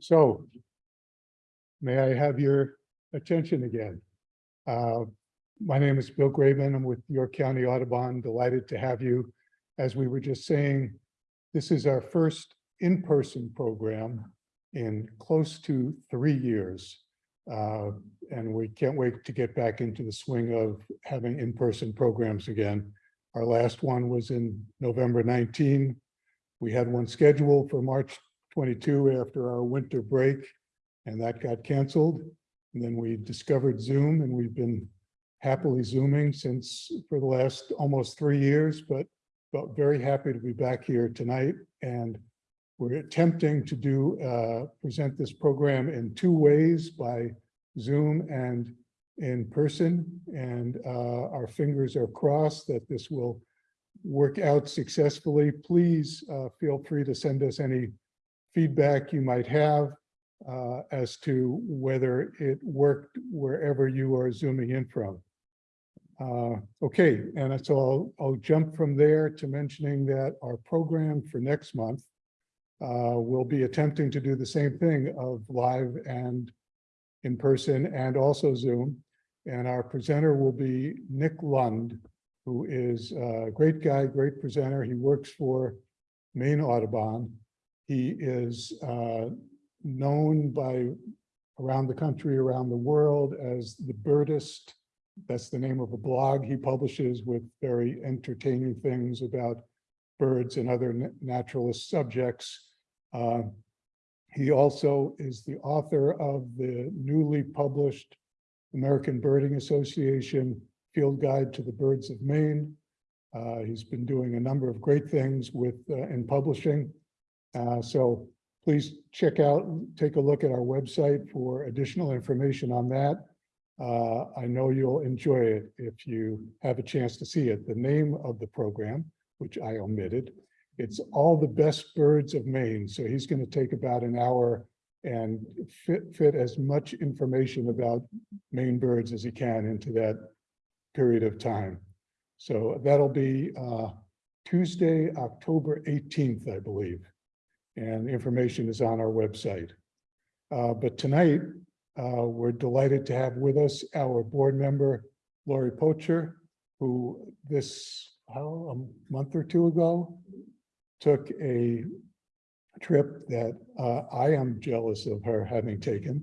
So may I have your attention again? Uh, My name is Bill Graven. I'm with York County Audubon. Delighted to have you. As we were just saying, this is our first in-person program in close to three years. Uh, And we can't wait to get back into the swing of having in-person programs again. Our last one was in November 19. We had one scheduled for March 22 after our winter break, and that got canceled. And then we discovered Zoom, and we've been happily Zooming since for the last almost three years, but but very happy to be back here tonight. And we're attempting to do, uh, present this program in two ways by Zoom and in person. And uh, our fingers are crossed that this will work out successfully. Please uh, feel free to send us any feedback you might have uh, as to whether it worked wherever you are zooming in from. Uh, okay, and so I'll, I'll jump from there to mentioning that our program for next month uh, will be attempting to do the same thing of live and in person and also Zoom. And our presenter will be Nick Lund, who is a great guy, great presenter. He works for Maine Audubon. He is uh, known by around the country, around the world as the birdist. That's the name of a blog he publishes with very entertaining things about birds and other naturalist subjects. Uh, He also is the author of the newly published American Birding Association Field Guide to the Birds of Maine. Uh, He's been doing a number of great things with, uh, in publishing. Uh, So please check out, take a look at our website for additional information on that. Uh, I know you'll enjoy it if you have a chance to see it. The name of the program, which I omitted, it's All the Best Birds of Maine. So he's going to take about an hour and fit, fit as much information about Maine birds as he can into that period of time. So that'll be uh, Tuesday, October 18th, I believe. And information is on our website. Uh, But tonight, uh, we're delighted to have with us our board member, Lori Poacher, who this, how, a month or two ago, took a trip that uh, I am jealous of her having taken.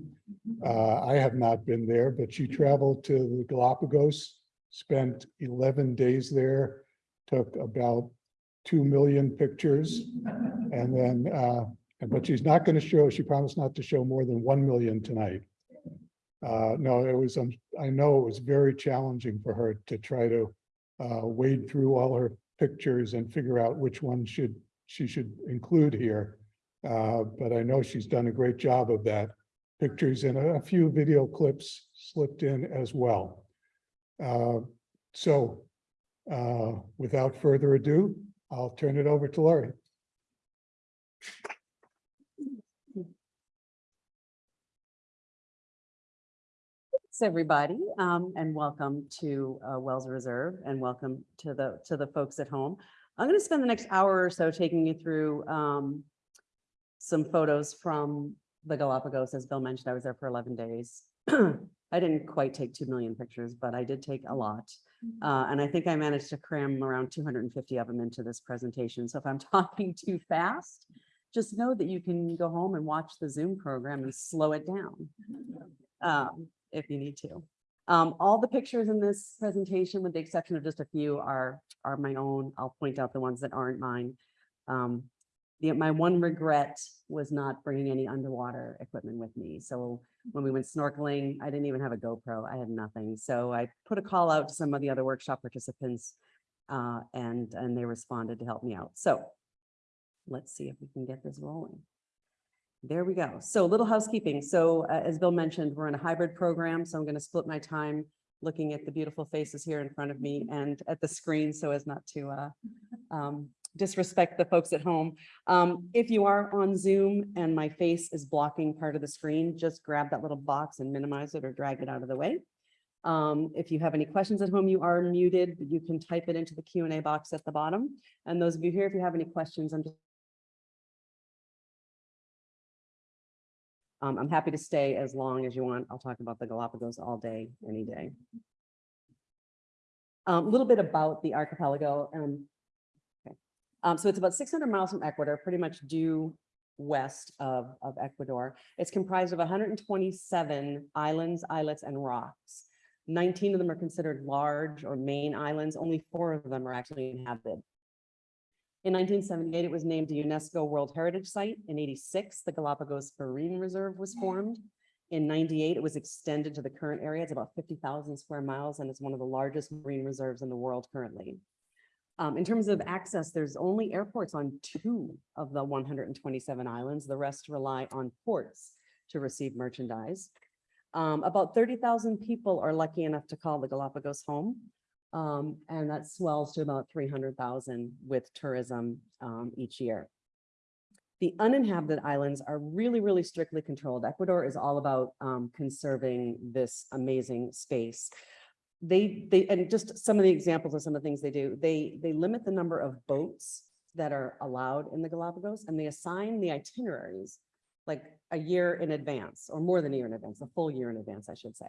Uh, I have not been there, but she traveled to the Galapagos, spent eleven days there, took about two million pictures. And then, uh, but she's not going to show, she promised not to show more than one million tonight. Uh, no, it was, um, I know it was very challenging for her to try to uh, wade through all her pictures and figure out which one should, she should include here. Uh, but I know she's done a great job of that. Pictures and a few video clips slipped in as well. Uh, so uh, without further ado, I'll turn it over to Laurie. Thanks, everybody, um, and welcome to uh, Wells Reserve and welcome to the, to the folks at home. I'm going to spend the next hour or so taking you through um, some photos from the Galapagos. As Bill mentioned, I was there for 11 days. I didn't quite take 2 million pictures, but I did take a lot. Uh, And I think I managed to cram around 250 of them into this presentation. So if I'm talking too fast, just know that you can go home and watch the Zoom program and slow it down um, if you need to. Um, all the pictures in this presentation, with the exception of just a few, are, are my own. I'll point out the ones that aren't mine. Um, the, my one regret was not bringing any underwater equipment with me. So when we went snorkeling, I didn't even have a GoPro. I had nothing. So I put a call out to some of the other workshop participants uh, and, and they responded to help me out. So let's see if we can get this rolling. There we go. So a little housekeeping. So uh, as Bill mentioned, we're in a hybrid program, so I'm going to split my time looking at the beautiful faces here in front of me and at the screen so as not to uh, um, disrespect the folks at home. Um, If you are on Zoom and my face is blocking part of the screen, just grab that little box and minimize it or drag it out of the way. Um, if you have any questions at home, you are muted, you can type it into the Q and A box at the bottom. And those of you here, if you have any questions, I'm just Um, I'm happy to stay as long as you want. I'll talk about the Galapagos all day, any day. A little bit about the archipelago. Um. Um, so it's about six hundred miles from Ecuador, pretty much due west of, of Ecuador. It's comprised of hundred and twenty-seven islands, islets, and rocks. Nineteen of them are considered large or main islands. Only four of them are actually inhabited. In nineteen seventy-eight, it was named a UNESCO World Heritage Site. In eighty-six, the Galapagos Marine Reserve was formed. In ninety-eight, it was extended to the current area. It's about fifty thousand square miles, and it's one of the largest marine reserves in the world currently. Um, in terms of access, there's only airports on two of the one hundred and twenty-seven islands. The rest rely on ports to receive merchandise. Um, about thirty thousand people are lucky enough to call the Galapagos home. Um, and that swells to about three hundred thousand with tourism, um, each year. The uninhabited islands are really, really strictly controlled. Ecuador is all about, um, conserving this amazing space. They, they, and just some of the examples of some of the things they do, they, they limit the number of boats that are allowed in the Galapagos and they assign the itineraries like a year in advance or more than a year in advance, a full year in advance, I should say.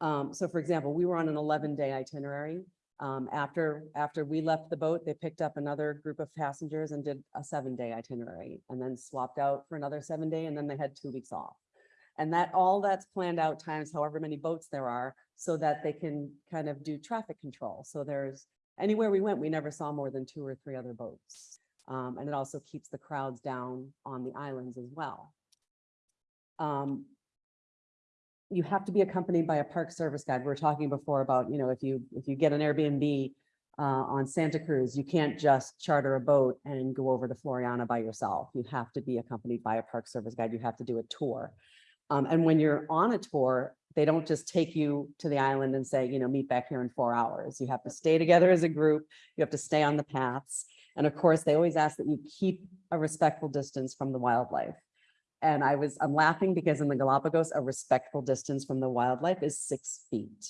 Um, so for example, we were on an eleven day itinerary. Um, after, after we left the boat, they picked up another group of passengers and did a seven day itinerary and then swapped out for another seven day and then they had two weeks off. And that, all that's planned out times however many boats there are so that they can kind of do traffic control. So there's, anywhere we went, we never saw more than two or three other boats. Um, and it also keeps the crowds down on the islands as well. Um, you have to be accompanied by a park service guide. We were talking before about, you know, if you, if you get an Airbnb uh, on Santa Cruz, you can't just charter a boat and go over to Floreana by yourself. You have to be accompanied by a park service guide. You have to do a tour. Um, and when you're on a tour, they don't just take you to the island and say, you know, meet back here in four hours. You have to stay together as a group. You have to stay on the paths. And of course, they always ask that you keep a respectful distance from the wildlife. And I was, I'm laughing because in the Galapagos, a respectful distance from the wildlife is six feet.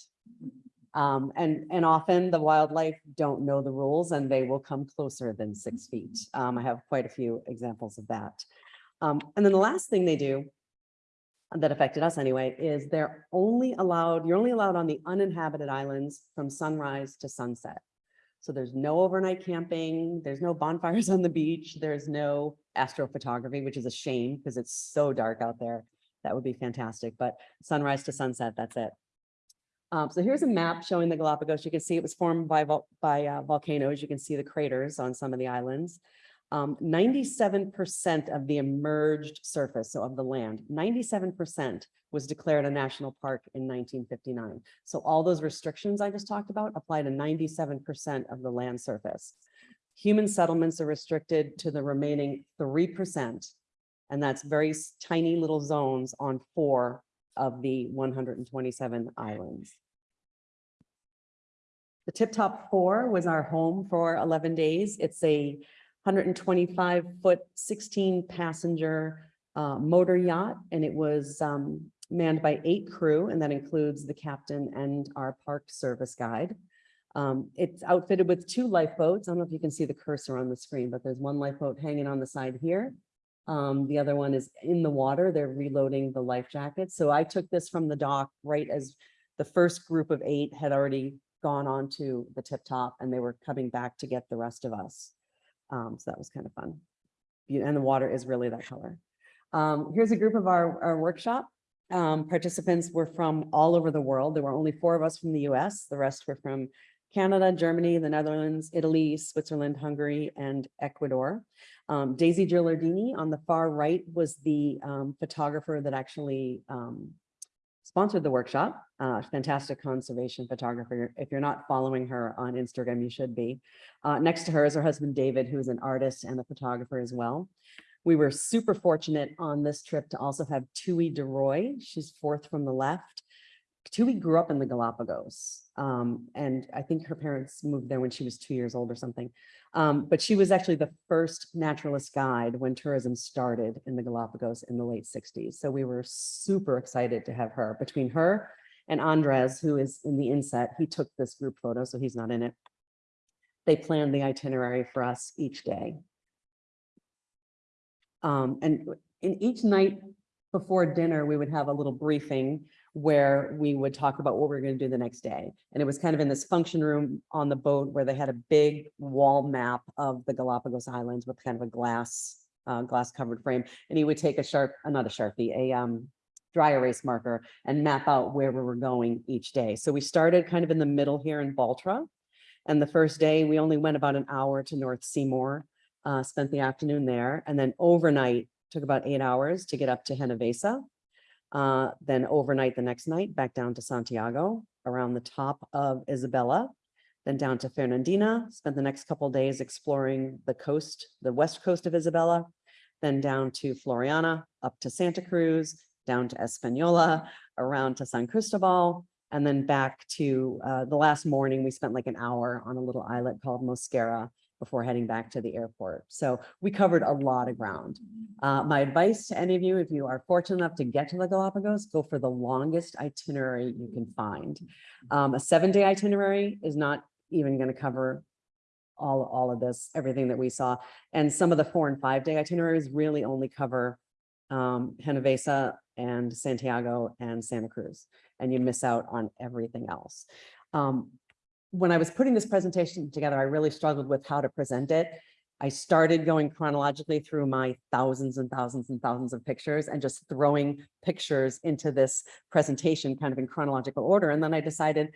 Um, and, and often the wildlife don't know the rules and they will come closer than six feet. Um, I have quite a few examples of that. Um, and then the last thing they do that affected us anyway, is they're only allowed, you're only allowed on the uninhabited islands from sunrise to sunset. So there's no overnight camping, there's no bonfires on the beach, there's no astrophotography, which is a shame because it's so dark out there. That would be fantastic, but sunrise to sunset, that's it. Um, so here's a map showing the Galapagos. You can see it was formed by, by uh, volcanoes. You can see the craters on some of the islands. Um, 97% of the emerged surface, so of the land, 97% was declared a national park in 1959. So all those restrictions I just talked about apply to 97% of the land surface. Human settlements are restricted to the remaining 3%, and that's very tiny little zones on four of the 127 islands. The Tip Top Four was our home for 11 days. It's a 125 foot, 16 passenger uh, motor yacht, and it was um, manned by eight crew, and that includes the captain and our park service guide. Um, It's outfitted with two lifeboats. I don't know if you can see the cursor on the screen, but there's one lifeboat hanging on the side here. Um, The other one is in the water. They're reloading the life jackets. So I took this from the dock right as the first group of eight had already gone on to the tip top and they were coming back to get the rest of us. Um, so that was kind of fun. And the water is really that color. Um, here's a group of our, our workshop. Um, participants were from all over the world. There were only four of us from the US. The rest were from Canada, Germany, the Netherlands, Italy, Switzerland, Hungary, and Ecuador. Um, Daisy Gilardini on the far right was the um, photographer that actually um, sponsored the workshop. Uh, fantastic conservation photographer. If you're not following her on Instagram, you should be. Uh, next to her is her husband, David, who is an artist and a photographer as well. We were super fortunate on this trip to also have Tui DeRoy. She's fourth from the left. Tui grew up in the Galapagos. um, and I think her parents moved there when she was two years old or something. Um, but she was actually the first naturalist guide when tourism started in the Galapagos in the late sixties. So we were super excited to have her between her And Andres, who is in the inset, he took this group photo, so he's not in it. They planned the itinerary for us each day. Um, and in each night before dinner, we would have a little briefing where we would talk about what we are going to do the next day. And it was kind of in this function room on the boat where they had a big wall map of the Galapagos Islands with kind of a glass, uh, glass covered frame. And he would take a sharp, uh, not a Sharpie, a, um, dry erase marker and map out where we were going each day. So we started kind of in the middle here in Baltra. And the first day, we only went about an hour to North Seymour, uh, spent the afternoon there, and then overnight, took about eight hours to get up to Genovesa. Uh, then overnight the next night, back down to Santiago, around the top of Isabela, then down to Fernandina, spent the next couple days exploring the coast, the west coast of Isabela, then down to Floreana, up to Santa Cruz, down to Espanola, around to San Cristobal, and then back to uh, the last morning, we spent like an hour on a little islet called Mosquera before heading back to the airport. So we covered a lot of ground. Uh, my advice to any of you, if you are fortunate enough to get to the Galapagos, go for the longest itinerary you can find. Um, a seven-day itinerary is not even going to cover all, all of this, everything that we saw. And some of the four and five-day itineraries really only cover um, Genovesa and Santiago and Santa Cruz, and you miss out on everything else. Um, when I was putting this presentation together, I really struggled with how to present it. I started going chronologically through my thousands and thousands and thousands of pictures and just throwing pictures into this presentation kind of in chronological order. And then I decided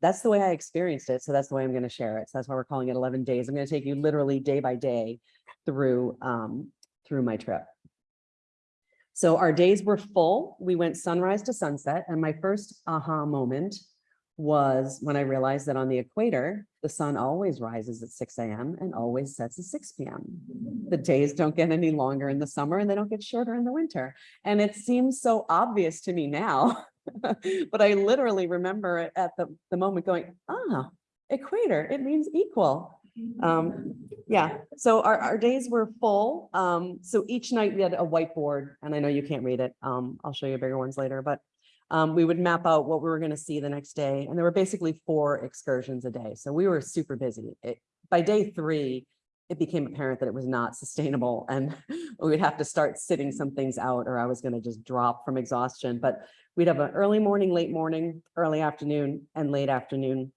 that's the way I experienced it. So that's the way I'm going to share it. So that's why we're calling it 11 days. I'm going to take you literally day by day through, um, through my trip. So our days were full. We went sunrise to sunset. And my first aha moment was when I realized that on the equator, the sun always rises at 6 a.m. and always sets at 6 p.m. The days don't get any longer in the summer and they don't get shorter in the winter. And it seems so obvious to me now, but I literally remember at the, the moment going, ah, equator, it means equal. Um, yeah, so our, our days were full. Um, so each night we had a whiteboard and I know you can't read it. Um, I'll show you bigger ones later, but um, we would map out what we were going to see the next day. And there were basically four excursions a day. So we were super busy. It, by day three, it became apparent that it was not sustainable and we would have to start sitting some things out or I was going to just drop from exhaustion. But we'd have an early morning, late morning, early afternoon and late afternoon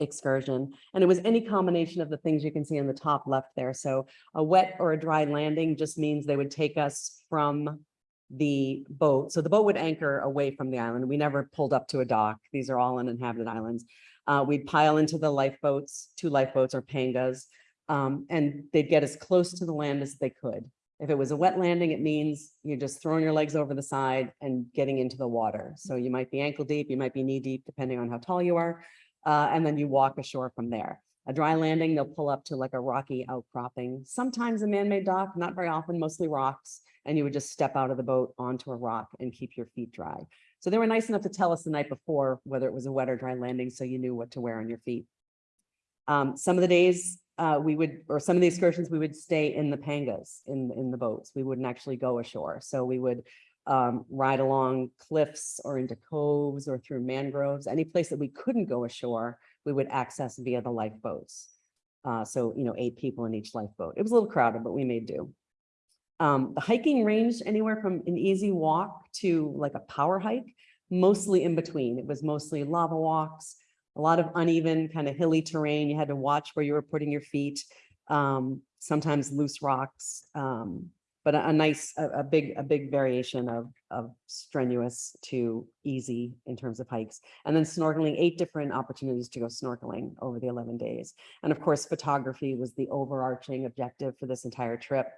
excursion. And it was any combination of the things you can see in the top left there. So a wet or a dry landing just means they would take us from the boat. So the boat would anchor away from the island. We never pulled up to a dock. These are all uninhabited islands. Uh, we'd pile into the lifeboats, two lifeboats or pangas, um, and they'd get as close to the land as they could. If it was a wet landing, it means you're just throwing your legs over the side and getting into the water. So you might be ankle deep, you might be knee deep, depending on how tall you are. Uh, and then you walk ashore from there. A dry landing, they'll pull up to like a rocky outcropping, sometimes a man-made dock, not very often, mostly rocks and you would just step out of the boat onto a rock and keep your feet dry. So they were nice enough to tell us the night before whether it was a wet or dry landing, so you knew what to wear on your feet. Um, some of the days uh, we would, or some of the excursions, we would stay in the pangas, in, in the boats. We wouldn't actually go ashore. So we would um, ride along cliffs or into coves or through mangroves, any place that we couldn't go ashore, we would access via the lifeboats. Uh, so, you know, eight people in each lifeboat. It was a little crowded, but we made do. Um, the hiking ranged anywhere from an easy walk to like a power hike, mostly in between. It was mostly lava walks, a lot of uneven kind of hilly terrain. You had to watch where you were putting your feet, um, sometimes loose rocks, um, but a, a nice, a, a, big, a big variation of, of strenuous to easy in terms of hikes. And then snorkeling, eight different opportunities to go snorkeling over the 11 days. And of course, photography was the overarching objective for this entire trip.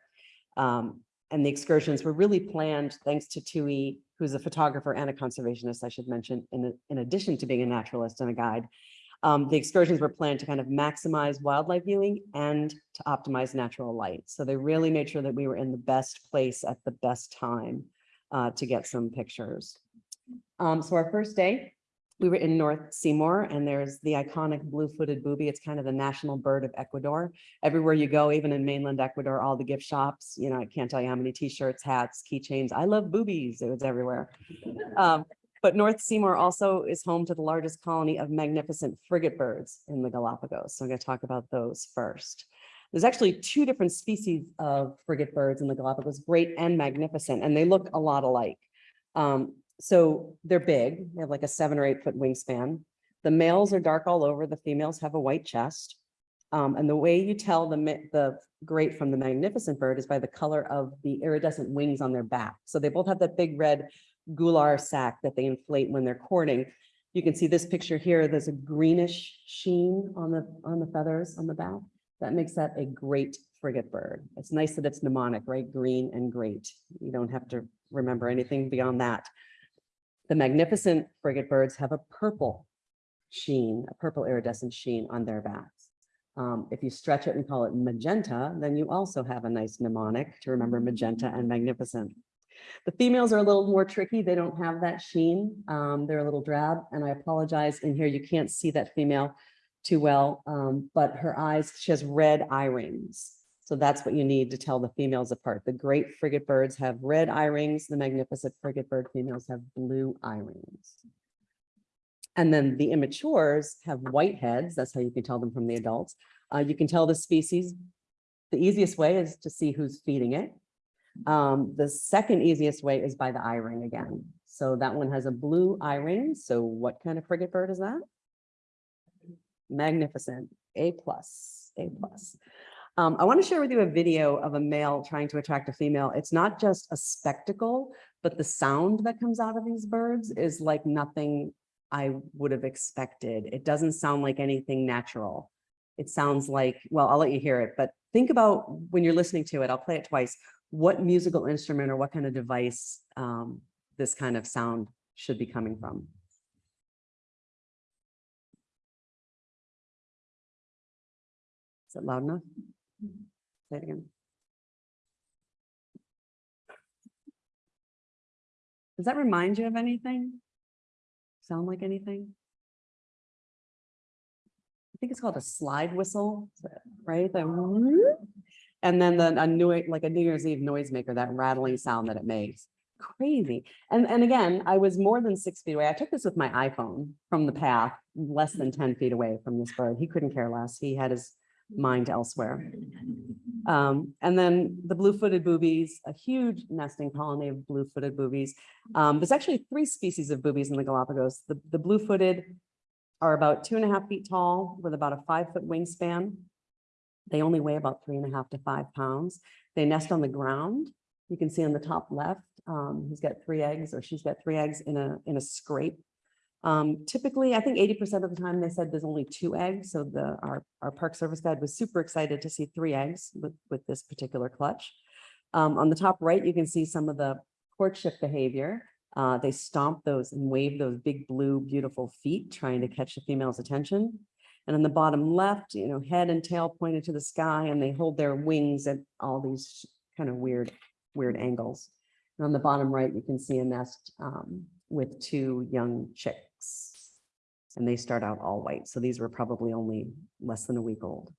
Um, and the excursions were really planned thanks to Tui, who's a photographer and a conservationist, I should mention, in, in addition to being a naturalist and a guide. Um, the excursions were planned to kind of maximize wildlife viewing and to optimize natural light. So they really made sure that we were in the best place at the best time uh, to get some pictures. Um, so our first day, we were in North Seymour and there's the iconic blue-footed booby. It's kind of the national bird of Ecuador. Everywhere you go, even in mainland Ecuador, all the gift shops, you know, I can't tell you how many t-shirts, hats, keychains. I love boobies. It was everywhere. Um, But North Seymour also is home to the largest colony of magnificent frigate birds in the Galapagos. So I'm going to talk about those first. There's actually two different species of frigate birds in the Galapagos, great and magnificent, and they look a lot alike. Um, so they're big, they have like a seven or eight foot wingspan. The males are dark all over, the females have a white chest. Um, and the way you tell the, the great from the magnificent bird is by the color of the iridescent wings on their back. So they both have that big red gular sac that they inflate when they're courting. You can see this picture here, there's a greenish sheen on the, on the feathers on the back. That makes that a great frigate bird. It's nice that it's mnemonic, right? Green and great. You don't have to remember anything beyond that. The magnificent frigate birds have a purple sheen, a purple iridescent sheen on their backs. Um, if you stretch it and call it magenta, then you also have a nice mnemonic to remember magenta and magnificent. The females are a little more tricky. They don't have that sheen. Um, they're a little drab and I apologize in here. You can't see that female too well, um, but her eyes, she has red eye rings. So that's what you need to tell the females apart. The great frigate birds have red eye rings. The magnificent frigate bird females have blue eye rings. And then the immatures have white heads. That's how you can tell them from the adults. Uh, you can tell the species. The easiest way is to see who's feeding it. Um, the second easiest way is by the eye ring again. So that one has a blue eye ring. So what kind of frigate bird is that? Magnificent, A plus, A plus. Um, I want to share with you a video of a male trying to attract a female. It's not just a spectacle, but the sound that comes out of these birds is like nothing I would have expected. It doesn't sound like anything natural. It sounds like, well, I'll let you hear it, but think about when you're listening to it, I'll play it twice, what musical instrument or what kind of device um, this kind of sound should be coming from. Is it loud enough? Say it again. Does that remind you of anything? Sound like anything? I think it's called a slide whistle, right? The. And then the, a new, like a New Year's Eve noisemaker, that rattling sound that it makes. Crazy. And, and again, I was more than six feet away. I took this with my iPhone from the path, less than 10 feet away from this bird. He couldn't care less. He had his mind elsewhere. Um, and then the blue-footed boobies, a huge nesting colony of blue-footed boobies. Um, there's actually three species of boobies in the Galapagos. The, the blue-footed are about two and a half feet tall with about a five-foot wingspan. They only weigh about three and a half to five pounds. They nest on the ground. You can see on the top left, um, he's got three eggs or she's got three eggs in a, in a scrape. Um, typically, I think eighty percent of the time they said there's only two eggs. So the, our, our park service guide was super excited to see three eggs with, with this particular clutch. Um, on the top right, you can see some of the courtship behavior. Uh, they stomp those and wave those big blue, beautiful feet, trying to catch the female's attention. And on the bottom left, you know, head and tail pointed to the sky and they hold their wings at all these kind of weird, weird angles. And on the bottom right, you can see a nest um, with two young And they start out all white. So these were probably only less than a week old.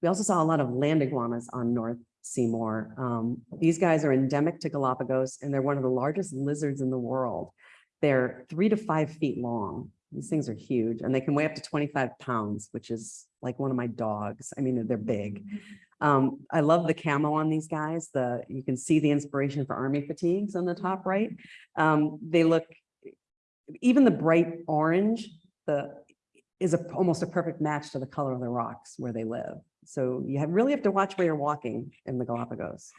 We also saw a lot of land iguanas on North Seymour. Um, these guys are endemic to Galapagos and they're one of the largest lizards in the world. They're three to five feet long. These things are huge and they can weigh up to 25 pounds, which is like one of my dogs. I mean, they're big. Um, I love the camo on these guys. The you can see the inspiration for army fatigues on the top right. Um, they look, even the bright orange, the is a, almost a perfect match to the color of the rocks where they live. So you have, really have to watch where you're walking in the Galapagos.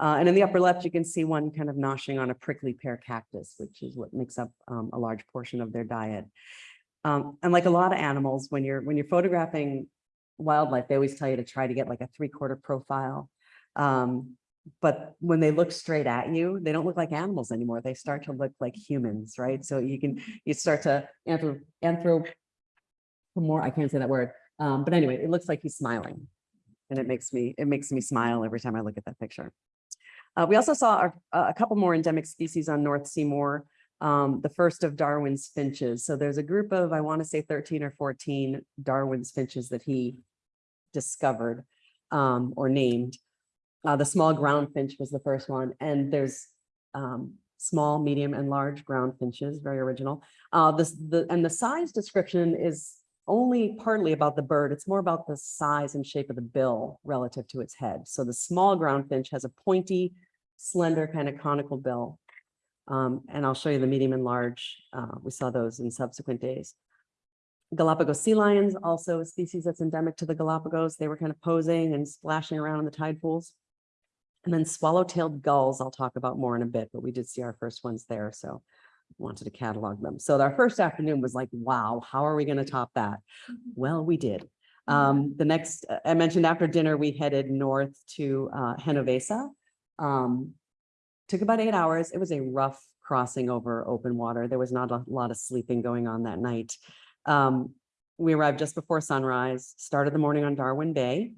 Uh, and in the upper left, you can see one kind of noshing on a prickly pear cactus, which is what makes up um, a large portion of their diet. Um, and like a lot of animals, when you're when you're photographing wildlife, they always tell you to try to get like a three quarter profile. Um, but when they look straight at you, they don't look like animals anymore. They start to look like humans, right? So you can you start to anthro anthro more. I can't say that word. Um, but anyway, it looks like he's smiling, and it makes me it makes me smile every time I look at that picture. Uh, we also saw a, a couple more endemic species on North Seymour um, the first of Darwin's finches. So there's a group of, I want to say 13 or 14 Darwin's finches that he discovered um, or named. Uh, the small ground finch was the first one. And there's um, small, medium, and large ground finches, very original. Uh, this, the, and the size description is only partly about the bird. It's more about the size and shape of the bill relative to its head. So the small ground finch has a pointy, slender, kind of conical bill. Um, and I'll show you the medium and large. Uh, we saw those in subsequent days. Galapagos sea lions, also a species that's endemic to the Galapagos. They were kind of posing and splashing around in the tide pools. And then swallow-tailed gulls, I'll talk about more in a bit, but we did see our first ones there, so wanted to catalog them. So our first afternoon was like, wow, how are we going to top that? Well, we did. Um, the next, uh, I mentioned after dinner, we headed north to uh, Genovesa. Um, took about eight hours. It was a rough crossing over open water. There was not a lot of sleeping going on that night. Um, we arrived just before sunrise, started the morning on Darwin Bay.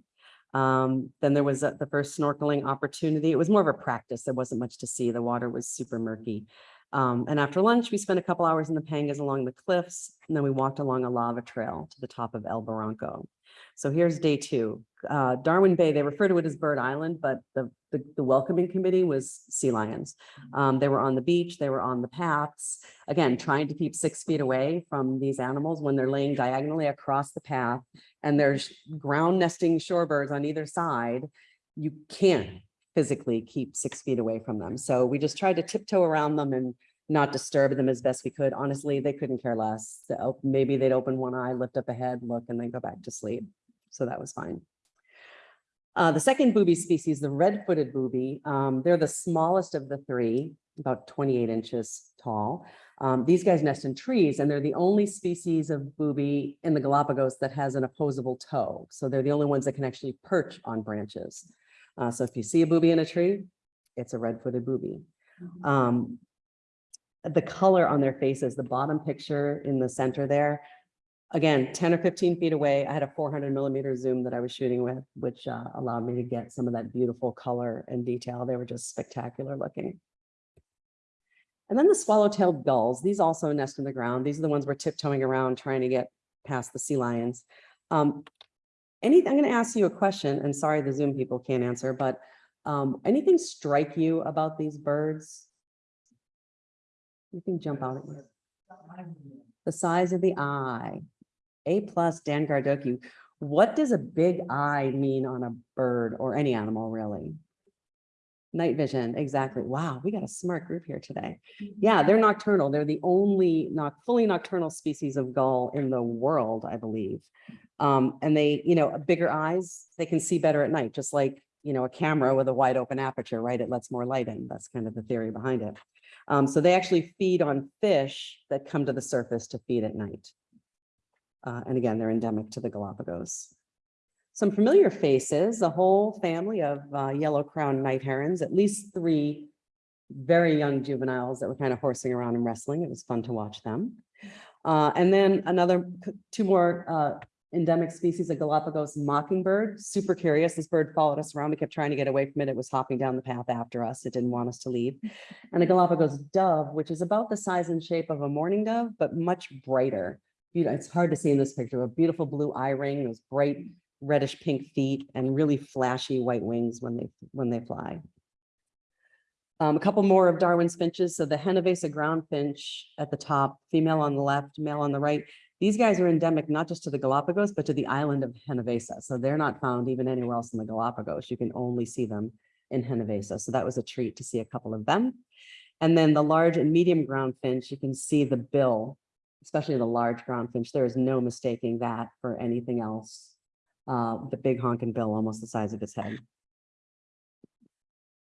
Um, then there was uh, the first snorkeling opportunity. It was more of a practice. There wasn't much to see. The water was super murky. Um, and after lunch, we spent a couple hours in the Pangas along the cliffs, and then we walked along a lava trail to the top of El Barranco. So here's day two. Uh, Darwin Bay, they refer to it as Bird Island, but the, the, the welcoming committee was sea lions. Um, they were on the beach, they were on the paths, again, trying to keep six feet away from these animals when they're laying diagonally across the path and there's ground nesting shorebirds on either side. You can't physically keep six feet away from them. So we just tried to tiptoe around them and not disturb them as best we could. Honestly, they couldn't care less. Op- Maybe they'd open one eye, lift up a head, look, and then go back to sleep. So that was fine. Uh, the second booby species, the red-footed booby, um, they're the smallest of the three, about 28 inches tall. Um, these guys nest in trees and they're the only species of booby in the Galapagos that has an opposable toe. So they're the only ones that can actually perch on branches. Uh, so if you see a booby in a tree, it's a red-footed booby. Um, the color on their faces, the bottom picture in the center there, again, 10 or 15 feet away, I had a 400 millimeter zoom that I was shooting with, which uh, allowed me to get some of that beautiful color and detail. They were just spectacular looking. And then the swallow-tailed gulls, these also nest in the ground. These are the ones we're tiptoeing around trying to get past the sea lions. Um, any, I'm going to ask you a question, and sorry, the Zoom people can't answer, but um, anything strike you about these birds? You can jump out at you. The size of the eye. A plus Dan Gardoku. What does a big eye mean on a bird or any animal really? Night vision, exactly. Wow, we got a smart group here today. Yeah, they're nocturnal. They're the only not fully nocturnal species of gull in the world, I believe. Um, and they, you know, bigger eyes, they can see better at night, just like, you know, a camera with a wide open aperture, right? It lets more light in. That's kind of the theory behind it. Um, so they actually feed on fish that come to the surface to feed at night. Uh, and again, they're endemic to the Galapagos. Some familiar faces, a whole family of uh, yellow crowned night herons, at least three very young juveniles that were kind of horsing around and wrestling. It was fun to watch them. Uh, and then another, two more uh, endemic species of Galapagos mockingbird, super curious. This bird followed us around. We kept trying to get away from it. It was hopping down the path after us. It didn't want us to leave. And a Galapagos dove, which is about the size and shape of a mourning dove, but much brighter. It's hard to see in this picture, a beautiful blue eye ring, those bright reddish pink feet and really flashy white wings when they, when they fly. Um, a couple more of Darwin's finches. So the Genovesa ground finch at the top, female on the left, male on the right. These guys are endemic not just to the Galapagos, but to the island of Genovesa. So they're not found even anywhere else in the Galapagos. You can only see them in Genovesa. So that was a treat to see a couple of them. And then the large and medium ground finch, you can see the bill, especially the large ground finch. There is no mistaking that for anything else. Uh, the big honking bill, almost the size of his head.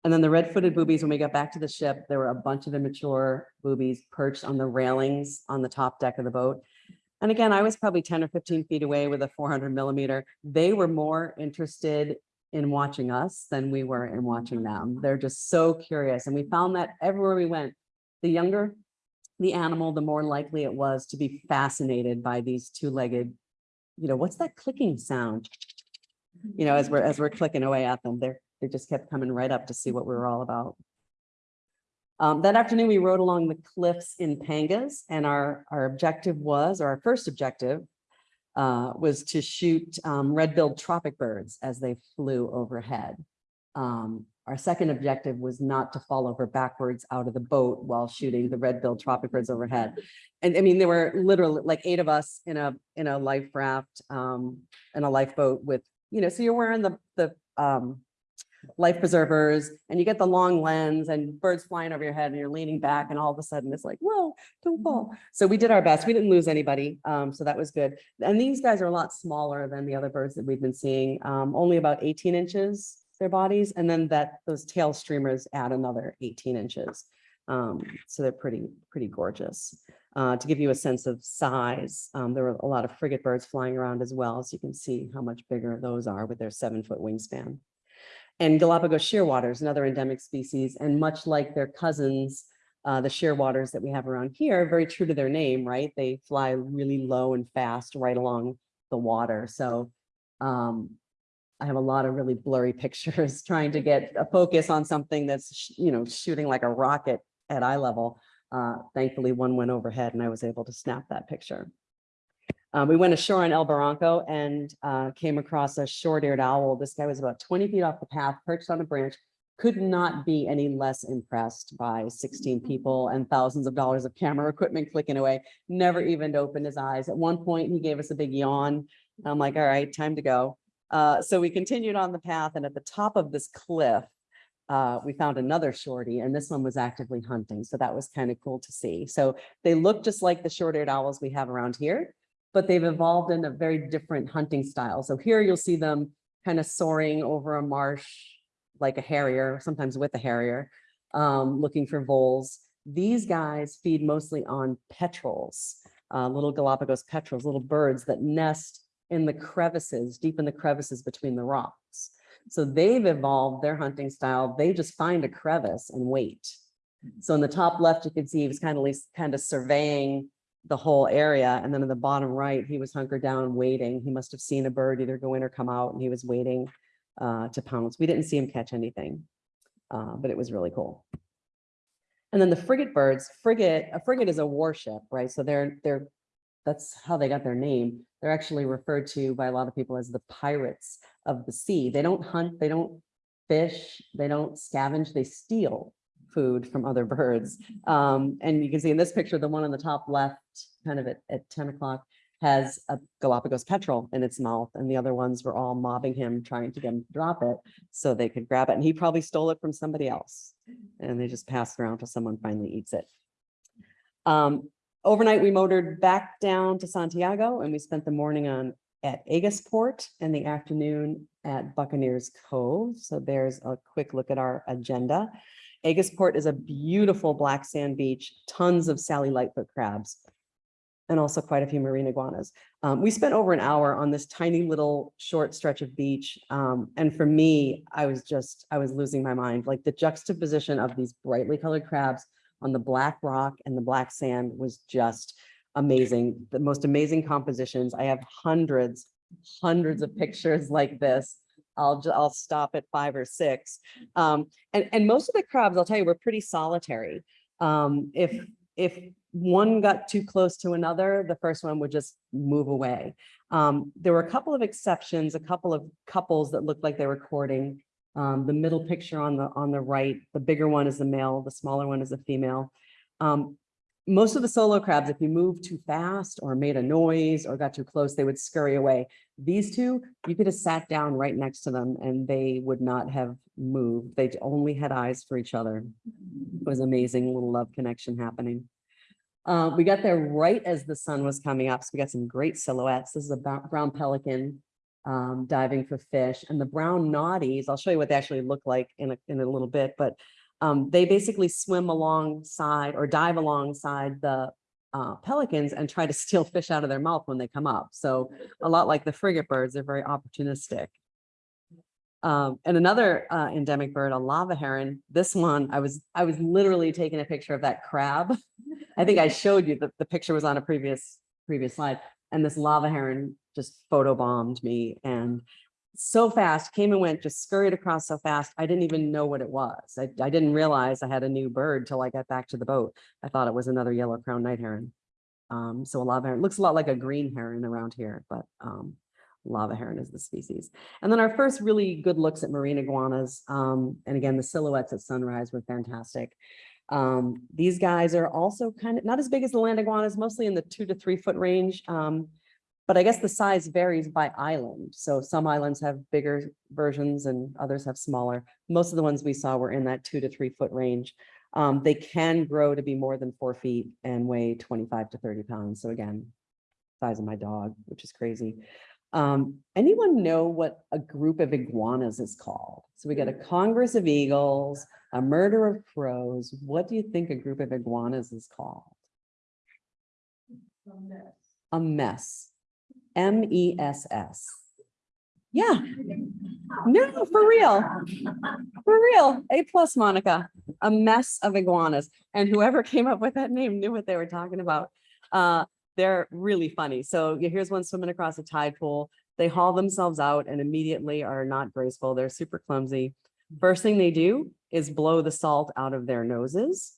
And then the red-footed boobies, when we got back to the ship, there were a bunch of immature boobies perched on the railings on the top deck of the boat. And again, I was probably 10 or 15 feet away with a 400 millimeter. They were more interested in watching us than we were in watching them. They're just so curious. And we found that everywhere we went, the younger the animal, the more likely it was to be fascinated by these two-legged, you know, what's that clicking sound? You know, as we're, as we're clicking away at them, they're, they just kept coming right up to see what we were all about. Um, that afternoon, we rode along the cliffs in Pangas and our, our objective was, or our first objective uh, was to shoot um, red-billed tropic birds as they flew overhead. Um, Our second objective was not to fall over backwards out of the boat while shooting the red-billed tropic birds overhead. And I mean, there were literally like eight of us in a, in a life raft, um, in a lifeboat with, you know, so you're wearing the, the, um, life preservers and you get the long lens and birds flying over your head and you're leaning back and all of a sudden it's like, whoa, don't fall. So we did our best. We didn't lose anybody. Um, so that was good. And these guys are a lot smaller than the other birds that we've been seeing, um, only about eighteen inches, their bodies. And then that, those tail streamers add another eighteen inches. Um, so they're pretty, pretty gorgeous. Uh, to give you a sense of size, um, there were a lot of frigate birds flying around as well. So you can see how much bigger those are with their seven foot wingspan. And Galapagos shearwaters, another endemic species, and much like their cousins, uh, the shearwaters that we have around here, very true to their name, right? They fly really low and fast right along the water. So um, I have a lot of really blurry pictures trying to get a focus on something that's, you know, shooting like a rocket at eye level. Uh, thankfully, one went overhead and I was able to snap that picture. Uh, we went ashore in El Barranco and uh, came across a short-eared owl. This guy was about 20 feet off the path, perched on a branch, could not be any less impressed by 16 people and thousands of dollars of camera equipment clicking away, never even opened his eyes. At one point, he gave us a big yawn. I'm like, all right, time to go. Uh, so we continued on the path and at the top of this cliff, uh, we found another shorty and this one was actively hunting. So that was kind of cool to see. So they look just like the short-eared owls we have around here, but they've evolved in a very different hunting style. So here you'll see them kind of soaring over a marsh like a harrier, sometimes with a harrier, um, looking for voles. These guys feed mostly on petrels, uh, little Galapagos petrels, little birds that nest in the crevices, deep in the crevices between the rocks. So they've evolved their hunting style. They just find a crevice and wait. So in the top left, you can see he was kind of kind of surveying the whole area. And then in the bottom right, he was hunkered down waiting. He must have seen a bird either go in or come out and he was waiting uh, to pounce. We didn't see him catch anything, uh, but it was really cool. And then the frigate birds, frigate, a frigate is a warship, right? So they're, they're, that's how they got their name. They're actually referred to by a lot of people as the pirates of the sea. They don't hunt, they don't fish, they don't scavenge, they steal food from other birds. Um, and you can see in this picture, the one on the top left, kind of at, at 10 o'clock, has a Galapagos petrel in its mouth, and the other ones were all mobbing him, trying to get him to drop it so they could grab it. And he probably stole it from somebody else. And they just passed around till someone finally eats it. Um, overnight, we motored back down to Santiago and we spent the morning on at Egas Port and the afternoon at Buccaneers Cove. So there's a quick look at our agenda. Egas Port is a beautiful black sand beach, tons of Sally Lightfoot crabs, and also quite a few marine iguanas. Um, we spent over an hour on this tiny little short stretch of beach. Um, and for me, I was just, I was losing my mind. Like the juxtaposition of these brightly colored crabs on the black rock and the black sand was just amazing. The most amazing compositions. I have hundreds, hundreds of pictures like this. I'll, ju- I'll stop at five or six. Um, and, and most of the crabs, I'll tell you, were pretty solitary. Um, if, if one got too close to another, the first one would just move away. Um, there were a couple of exceptions, a couple of couples that looked like they were courting. Um, the middle picture on the, on the right, the bigger one is the male, the smaller one is a female. Um, most of the solo crabs, if you moved too fast or made a noise or got too close, they would scurry away. These two, you could have sat down right next to them and they would not have moved. They only had eyes for each other. It was amazing little love connection happening. Uh, we got there right as the sun was coming up. So we got some great silhouettes. This is a brown pelican um, diving for fish and the brown noddies. I'll show you what they actually look like in a, in a little bit, but um, they basically swim alongside or dive alongside the uh, pelicans and try to steal fish out of their mouth when they come up. So a lot like the frigate birds, they're very opportunistic. Um, and another uh, endemic bird, a lava heron. This one, I was I was literally taking a picture of that crab. I think I showed you that the picture was on a previous previous slide. And this lava heron just photobombed me and so fast, came and went, just scurried across so fast. I didn't even know what it was. I, I didn't realize I had a new bird till I got back to the boat. I thought it was another yellow crown night heron. Um, so a lava heron looks a lot like a green heron around here, but um, Lava heron is the species. And then our first really good looks at marine iguanas. Um, and again, the silhouettes at sunrise were fantastic. Um, these guys are also kind of not as big as the land iguanas, mostly in the two to three foot range. But I guess the size varies by island. So some islands have bigger versions and others have smaller. Most of the ones we saw were in that two to three foot range. Um, they can grow to be more than four feet and weigh 25 to 30 pounds. So again, size of my dog, which is crazy. Um, anyone know what a group of iguanas is called? So we got a Congress of Eagles, a murder of crows. What do you think a group of iguanas is called? A mess. M E S S. Yeah. No, for real. For real. A plus, Monica. A mess of iguanas. And whoever came up with that name knew what they were talking about. Uh, they're really funny. So here's one swimming across a tide pool. They haul themselves out and immediately are not graceful. They're super clumsy. First thing they do is blow the salt out of their noses.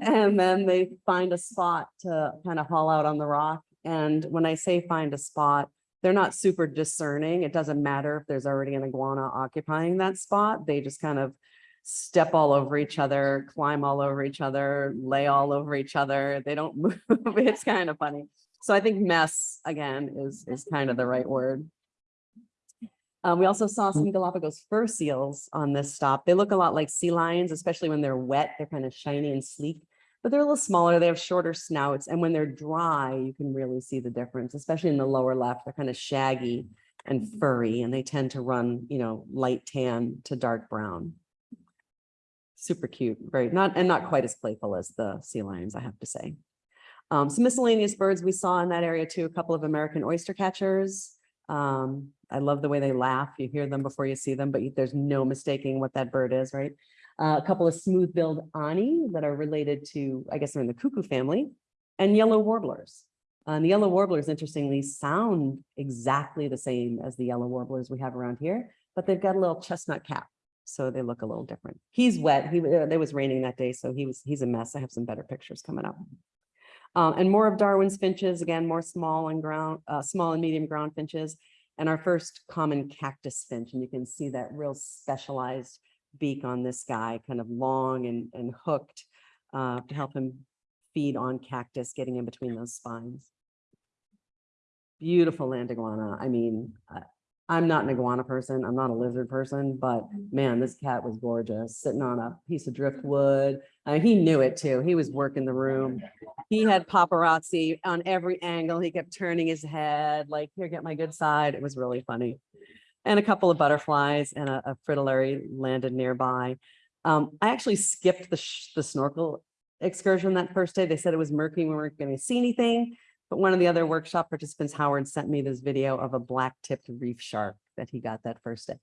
And then they find a spot to kind of haul out on the rock. And when I say find a spot, they're not super discerning. It doesn't matter if there's already an iguana occupying that spot. They just kind of step all over each other, climb all over each other, lay all over each other. They don't move. It's kind of funny. So I think mess again is, is kind of the right word. Um, we also saw some Galapagos fur seals on this stop. They look a lot like sea lions, especially when they're wet. They're kind of shiny and sleek, but they're a little smaller. They have shorter snouts. And when they're dry, you can really see the difference, especially in the lower left. They're kind of shaggy and furry, and they tend to run, you know, light tan to dark brown super cute, very not, and not quite as playful as the sea lions, I have to say. Um, some miscellaneous birds we saw in that area too, a couple of American oyster catchers. Um, I love the way they laugh. You hear them before you see them, but you- there's no mistaking what that bird is, right? Uh, a couple of smooth-billed ani that are related to, I guess they're in the cuckoo family, and yellow warblers. Uh, the yellow warblers, interestingly, sound exactly the same as the yellow warblers we have around here, but they've got a little chestnut cap so they look a little different. He's wet. He, uh, it was raining that day, so he was, he's a mess. I have some better pictures coming up. Uh, and more of Darwin's finches, again, more small and ground, uh, small and medium ground finches. And our first common cactus finch, and you can see that real specialized beak on this guy, kind of long and, and hooked uh, to help him feed on cactus, getting in between those spines. Beautiful land iguana. I mean, I'm not an iguana person. I'm not a lizard person, but man, this cat was gorgeous, sitting on a piece of driftwood. Uh, he knew it too. He was working the room. He had paparazzi on every angle. He kept turning his head like, here, get my good side. It was really funny. And a couple of butterflies and a, a fritillary landed nearby. Um, I actually skipped the, the snorkel excursion that first day. They said it was murky. We weren't going to see anything. But one of the other workshop participants, Howard, sent me this video of a black tipped reef shark that he got that first day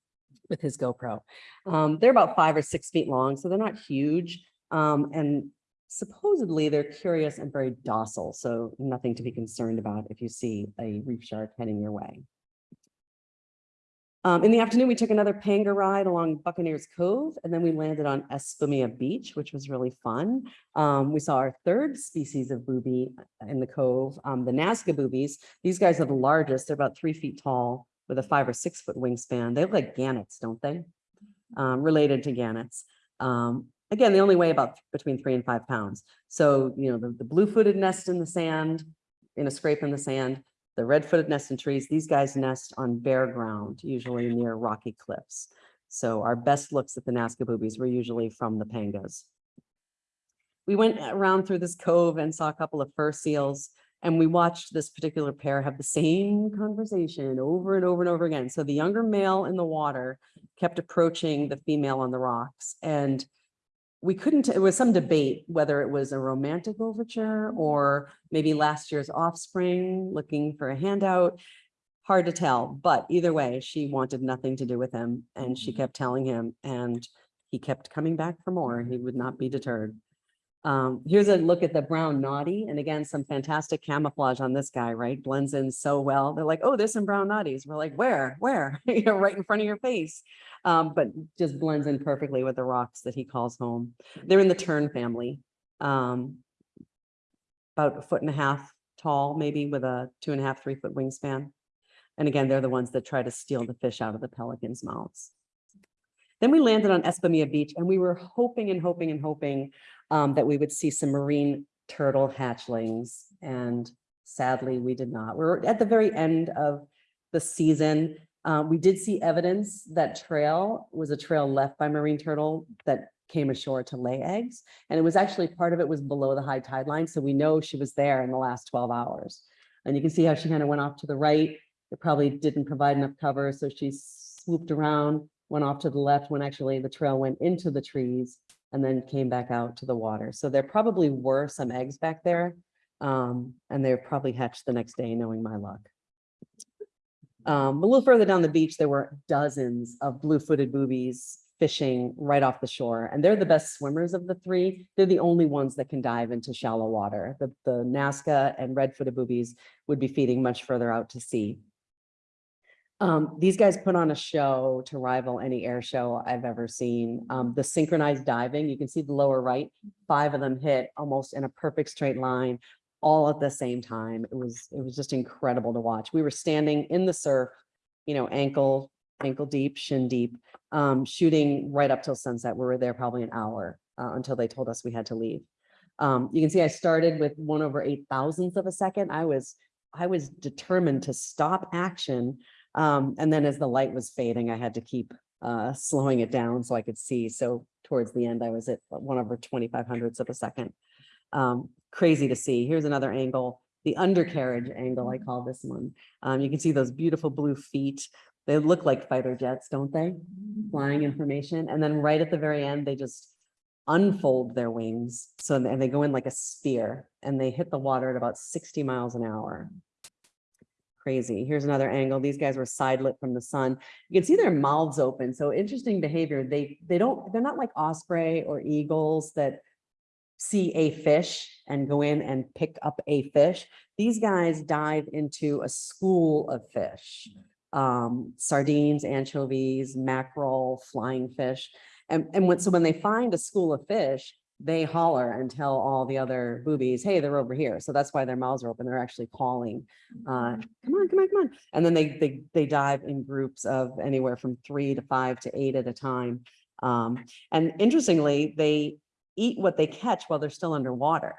with his GoPro. Um, they're about five or six feet long, so they're not huge. Um, and supposedly they're curious and very docile, so nothing to be concerned about if you see a reef shark heading your way. Um, in the afternoon, we took another panga ride along Buccaneers Cove, and then we landed on Espumilla Beach, which was really fun. Um, we saw our third species of booby in the cove, um, the Nazca boobies. These guys are the largest. They're about three feet tall with a five or six foot wingspan. They look like gannets, don't they? Um, related to gannets. Um, again, they only weigh about between three and five pounds. So, you know, the, the blue-footed nest in the sand, in a scrape in the sand, the red-footed nest in trees, these guys nest on bare ground, usually near rocky cliffs. So our best looks at the Nazca boobies were usually from the pangas. We went around through this cove and saw a couple of fur seals, and we watched this particular pair have the same conversation over and over and over again. So the younger male in the water kept approaching the female on the rocks, and we couldn't, it was some debate whether it was a romantic overture or maybe last year's offspring looking for a handout. Hard to tell, but either way, she wanted nothing to do with him and she mm-hmm. kept telling him and he kept coming back for more. He would not be deterred. Um, here's a look at the brown noddy. And again, some fantastic camouflage on this guy, right? Blends in so well. They're like, oh, there's some brown noddies. We're like, where, where? You know, right in front of your face. Um, but just blends in perfectly with the rocks that he calls home. They're in the tern family. Um, about a foot and a half tall, maybe with a two and a half, three foot wingspan. And again, they're the ones that try to steal the fish out of the pelicans' mouths. Then we landed on Espumilla Beach and we were hoping and hoping and hoping um, that we would see some marine turtle hatchlings. And sadly, we did not. We're at the very end of the season. Uh, we did see evidence that trail was a trail left by marine turtle that came ashore to lay eggs. And it was actually, part of it was below the high tide line. So we know she was there in the last 12 hours. And you can see how she kind of went off to the right. It probably didn't provide enough cover. So she swooped around, went off to the left when actually the trail went into the trees and then came back out to the water. So there probably were some eggs back there. Um, and they're probably hatched the next day, knowing my luck. Um, a little further down the beach, there were dozens of blue-footed boobies fishing right off the shore, and they're the best swimmers of the three. They're the only ones that can dive into shallow water. The, the Nazca and red-footed boobies would be feeding much further out to sea. Um, these guys put on a show to rival any air show I've ever seen. Um, the synchronized diving, you can see the lower right, five of them hit almost in a perfect straight line, all at the same time. It was, it was just incredible to watch. We were standing in the surf, you know, ankle, ankle deep, shin deep, um, shooting right up till sunset. We were there probably an hour uh, until they told us we had to leave. Um, you can see I started with one over eight thousandths of a second. I was, I was determined to stop action. Um, and then as the light was fading, I had to keep uh, slowing it down so I could see. So towards the end, I was at one over 25 hundredths of a second. Um, crazy to see. Here's another angle, the undercarriage angle, I call this one. Um, you can see those beautiful blue feet. They look like fighter jets, don't they? Flying information. And then right at the very end, they just unfold their wings. So, and they go in like a spear and they hit the water at about 60 miles an hour. Crazy. Here's another angle. These guys were side lit from the sun. You can see their mouths open. So interesting behavior. They, they don't, they're not like osprey or eagles that see a fish and go in and pick up a fish. These guys dive into a school of fish, um, sardines, anchovies, mackerel, flying fish. And, and when, so when they find a school of fish, they holler and tell all the other boobies, hey, they're over here. So that's why their mouths are open. They're actually calling, uh, come on, come on, come on. And then they, they, they dive in groups of anywhere from three to five to eight at a time. Um, and interestingly, they eat what they catch while they're still underwater.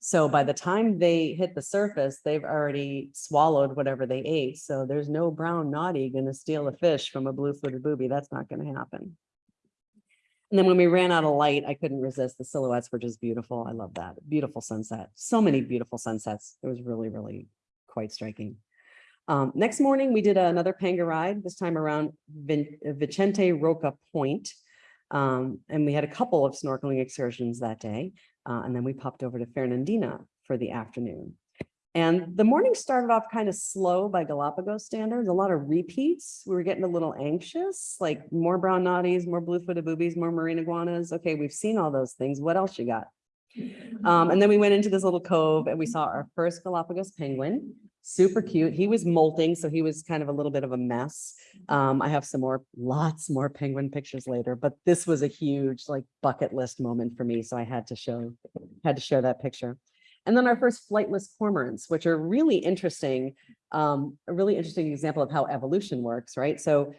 So by the time they hit the surface, they've already swallowed whatever they ate. So there's no brown noddy going to steal a fish from a blue-footed booby. That's not going to happen. And then when we ran out of light, I couldn't resist. The silhouettes were just beautiful. I love that. Beautiful sunset. So many beautiful sunsets. It was really, really quite striking. Um, next morning, we did another panga ride, this time around Vin Vicente Roca Point. Um, and we had a couple of snorkeling excursions that day. Uh, and then we popped over to Fernandina for the afternoon. And the morning started off kind of slow by Galapagos standards, a lot of repeats. We were getting a little anxious, like more brown noddies, more blue-footed boobies, more marine iguanas. Okay, we've seen all those things. What else you got? Um, and then we went into this little cove and we saw our first Galapagos penguin, super cute. He was molting, so he was kind of a little bit of a mess. Um, I have some more, lots more penguin pictures later, but this was a huge like bucket list moment for me. So I had to show, had to share that picture. And then our first flightless cormorants, which are really interesting, um, a really interesting example of how evolution works, right? So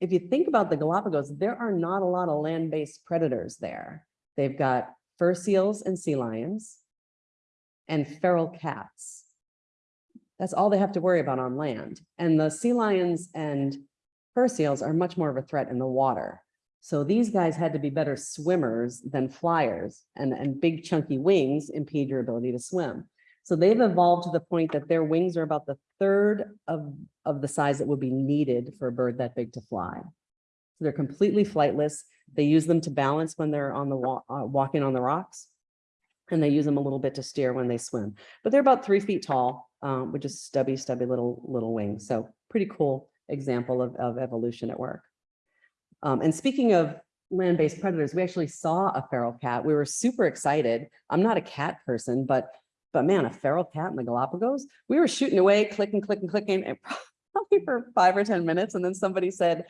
if you think about the Galapagos, there are not a lot of land-based predators there. They've got fur seals and sea lions and feral cats. That's all they have to worry about on land. And the sea lions and fur seals are much more of a threat in the water. So these guys had to be better swimmers than flyers and, and big chunky wings impede your ability to swim. So they've evolved to the point that their wings are about the third of, of the size that would be needed for a bird that big to fly. So they're completely flightless. They use them to balance when they're on the uh, walking on the rocks. And they use them a little bit to steer when they swim, but they're about three feet tall um, with just stubby, stubby little, little wings. So pretty cool example of, of evolution at work. Um, and speaking of land-based predators, we actually saw a feral cat. We were super excited. I'm not a cat person, but but man, a feral cat in the Galapagos. We were shooting away, clicking, clicking, clicking, and probably for five or 10 minutes. And then somebody said,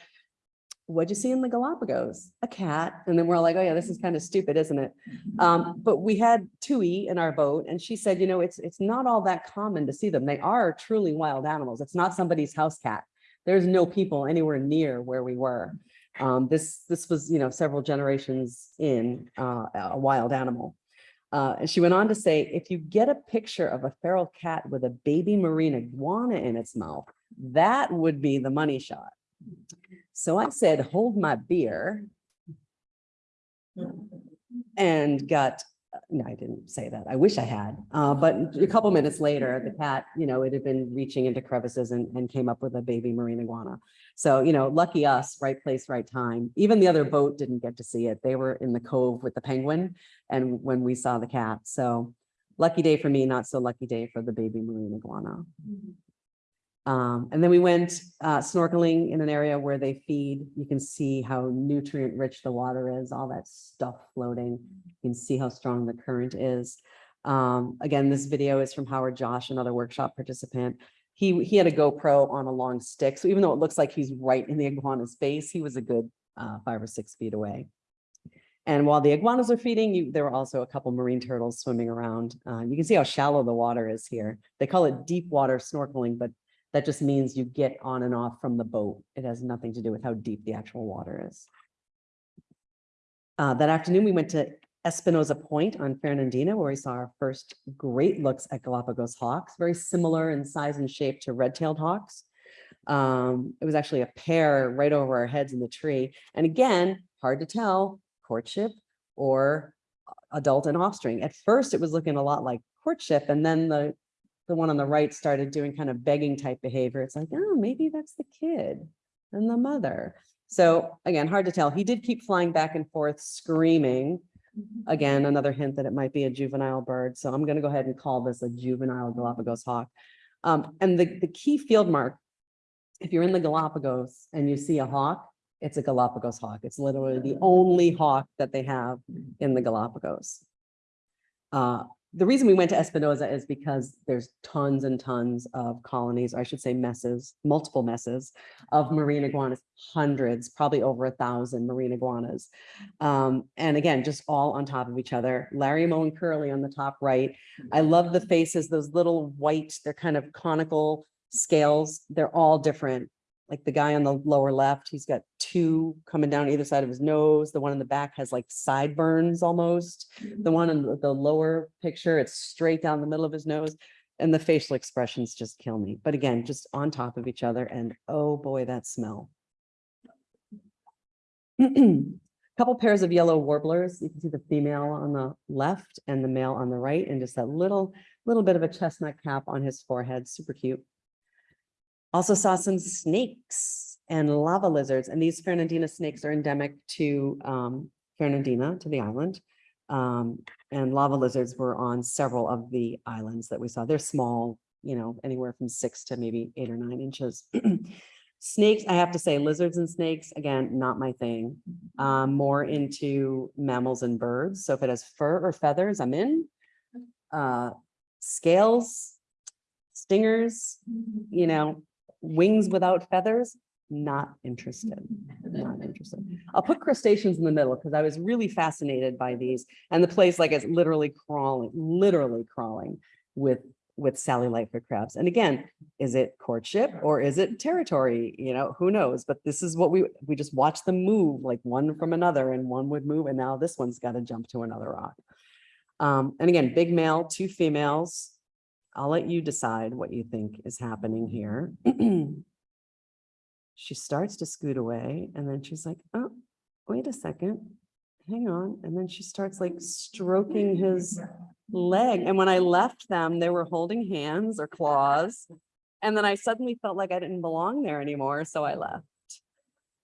what'd you see in the Galapagos? A cat. And then we're all like, oh yeah, this is kind of stupid, isn't it? Um, but we had Tui in our boat and she said, you know, it's, it's not all that common to see them. They are truly wild animals. It's not somebody's house cat. There's no people anywhere near where we were. Um, this, this was, you know, several generations in, uh, a wild animal. Uh, and she went on to say, if you get a picture of a feral cat with a baby marine iguana in its mouth, that would be the money shot. So I said, hold my beer and got, no, I didn't say that. I wish I had. Uh, but a couple minutes later, the cat, you know, it had been reaching into crevices and, and came up with a baby marine iguana. So, you know, lucky us, right place, right time. Even the other boat didn't get to see it. They were in the cove with the penguin and when we saw the cat. So lucky day for me, not so lucky day for the baby marine iguana. Um, and then we went uh, snorkeling in an area where they feed. You can see how nutrient rich the water is, all that stuff floating. You can see how strong the current is. Um, again, this video is from Howard Josh, another workshop participant. He, he had a GoPro on a long stick. So even though it looks like he's right in the iguana's face, he was a good uh, five or six feet away. And while the iguanas are feeding, you, there were also a couple marine turtles swimming around. Uh, you can see how shallow the water is here. They call it deep water snorkeling, but that just means you get on and off from the boat. It has nothing to do with how deep the actual water is. Uh, that afternoon, we went to Espinosa Point on Fernandina, where we saw our first great looks at Galapagos hawks, very similar in size and shape to red-tailed hawks. Um, it was actually a pair right over our heads in the tree. And again, hard to tell, courtship or adult and offspring. At first, it was looking a lot like courtship, and then the the one on the right started doing kind of begging type behavior. It's like, oh, maybe that's the kid and the mother. So again, hard to tell. He did keep flying back and forth, screaming. Again, another hint that it might be a juvenile bird. So I'm going to go ahead and call this a juvenile Galapagos hawk. Um, and the, the key field mark, if you're in the Galapagos and you see a hawk, it's a Galapagos hawk. It's literally the only hawk that they have in the Galapagos. Uh, the reason we went to Espinosa is because there's tons and tons of colonies, or I should say messes, multiple messes of marine iguanas, hundreds, probably over a thousand marine iguanas. Um, and again, just all on top of each other. Larry Moe and Curly on the top right. I love the faces, those little white, they're kind of conical scales. They're all different like the guy on the lower left, he's got two coming down either side of his nose. The one in the back has like sideburns almost. The mm. one in the- the lower picture, it's straight down the middle of his nose. And the facial expressions just kill me. But again, just on top of each other and oh boy, that smell. A Couple pairs of yellow warblers. You can see the female on the left and the male on the right and just that little, little bit of a chestnut cap on his forehead. Super cute. Also saw some snakes and lava lizards, and these Fernandina snakes are endemic to um, Fernandina, to the island. Um, and lava lizards were on several of the islands that we saw. They're small, you know, anywhere from six to maybe eight or nine inches. Snakes, I have to say, lizards and snakes, again, not my thing. Um, more into mammals and birds. So if it has fur or feathers, I'm in. Uh, scales, stingers, you know, wings without feathers, not interested, not interested. I'll put crustaceans in the middle because I was really fascinated by these and the place like it's literally crawling, literally crawling with with Sally Lightfoot crabs. And again, is it courtship or is it territory? You know, who knows? But this is what we we just watch them move like one from another and one would move and now this one's got to jump to another rock. Um, and again, big male, two females, I'll let you decide what you think is happening here. She starts to scoot away and then she's like, oh, wait a second, hang on. And then she starts like stroking his leg. And when I left them, they were holding hands or claws. And then I suddenly felt like I didn't belong there anymore, so I left.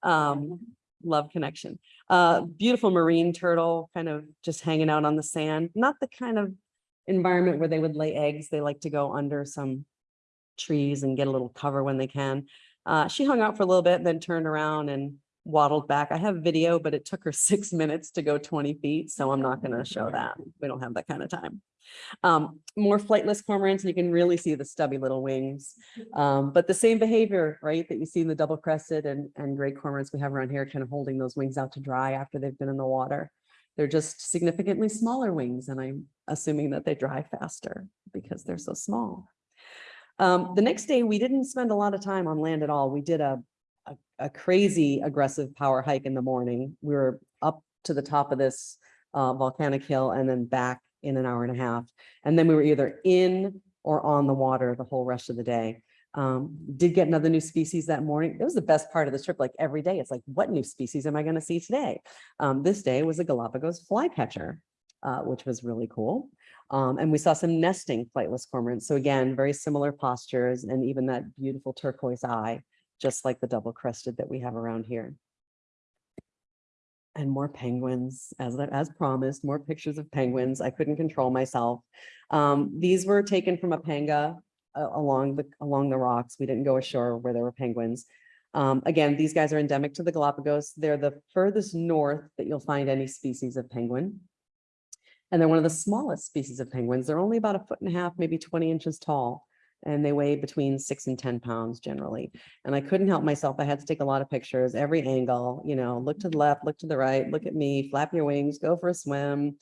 Um, love connection. Uh, beautiful marine turtle kind of just hanging out on the sand, not the kind of environment where they would lay eggs. They like to go under some trees and get a little cover when they can. Uh, she hung out for a little bit, and then turned around and waddled back. I have video, but it took her six minutes to go 20 feet, so I'm not going to show that. We don't have that kind of time. Um, more flightless cormorants, and you can really see the stubby little wings. Um, but the same behavior, right, that you see in the double crested and, and great cormorants we have around here, kind of holding those wings out to dry after they've been in the water. They're just significantly smaller wings, and I'm assuming that they dry faster because they're so small. Um, the next day, we didn't spend a lot of time on land at all. We did a, a, a crazy aggressive power hike in the morning. We were up to the top of this uh, volcanic hill and then back in an hour and a half. And then we were either in or on the water the whole rest of the day. Um, did get another new species that morning. It was the best part of the trip. Like every day, it's like, what new species am I going to see today? Um, this day was a Galapagos flycatcher, uh, which was really cool. Um, and we saw some nesting flightless cormorants. So again, very similar postures and even that beautiful turquoise eye, just like the double crested that we have around here. And more penguins, as, as promised, more pictures of penguins. I couldn't control myself. Um, these were taken from a panga along the, along the rocks. We didn't go ashore where there were penguins. Um, again, these guys are endemic to the Galapagos. They're the furthest north that you'll find any species of penguin. And they're one of the smallest species of penguins. They're only about a foot and a half, maybe 20 inches tall. And they weigh between six and 10 pounds generally. And I couldn't help myself. I had to take a lot of pictures, every angle, you know, look to the left, look to the right, look at me, flap your wings, go for a swim.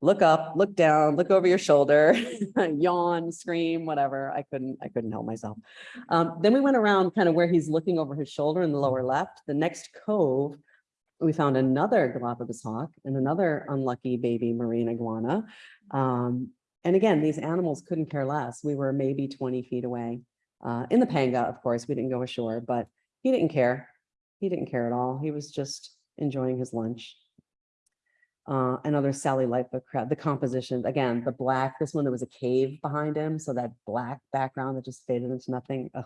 Look up, look down, look over your shoulder, yawn, scream, whatever. I couldn't, I couldn't help myself. Um, then we went around kind of where he's looking over his shoulder in the lower left. The next cove we found another Galapagos hawk and another unlucky baby marine iguana. Um, and again, these animals couldn't care less. We were maybe 20 feet away. Uh, in the panga, of course, we didn't go ashore, but he didn't care. He didn't care at all. He was just enjoying his lunch. Uh, another Sally Lightfoot crab, the composition, again, the black, this one, there was a cave behind him. So that black background that just faded into nothing. Oh,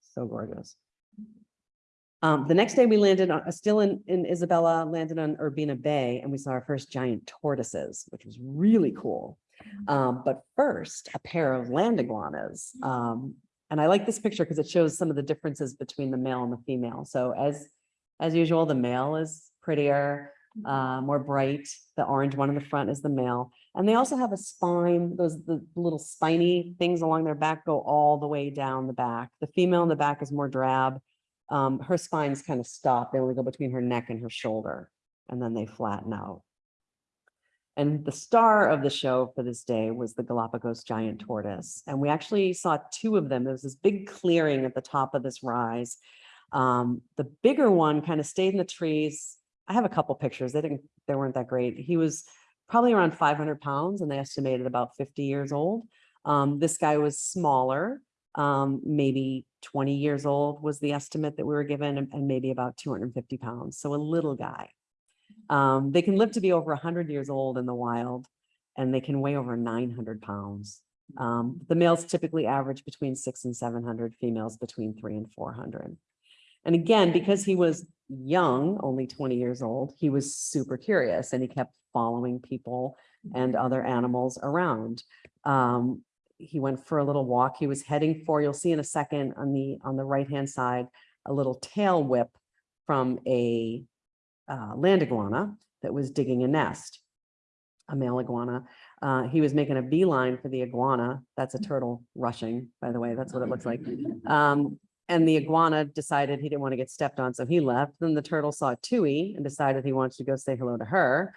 so gorgeous. Um, the next day we landed on, uh, still in, in Isabela, landed on Urbina Bay and we saw our first giant tortoises, which was really cool. Um, but first, a pair of land iguanas. Um, and I like this picture because it shows some of the differences between the male and the female. So as, as usual, the male is prettier, uh, more bright. The orange one in the front is the male. And they also have a spine, those the little spiny things along their back go all the way down the back. The female in the back is more drab um, her spines kind of stop. They only go between her neck and her shoulder, and then they flatten out. And the star of the show for this day was the Galapagos giant tortoise. And we actually saw two of them. There was this big clearing at the top of this rise. Um, the bigger one kind of stayed in the trees. I have a couple pictures. They didn't, they weren't that great. He was probably around 500 pounds and they estimated about 50 years old. Um, this guy was smaller um, maybe 20 years old was the estimate that we were given and, and maybe about 250 pounds. So a little guy. Um, they can live to be over 100 years old in the wild and they can weigh over 900 pounds. Um, the males typically average between six and 700, females between three and 400. And again, because he was young, only 20 years old, he was super curious and he kept following people and other animals around. Um, he went for a little walk. He was heading for, you'll see in a second on the on the right hand side, a little tail whip from a uh, land iguana that was digging a nest, a male iguana. Uh, he was making a beeline for the iguana. That's a turtle rushing, by the way. That's what it looks like. Um, and the iguana decided he didn't want to get stepped on, so he left. Then the turtle saw Tui and decided he wanted to go say hello to her.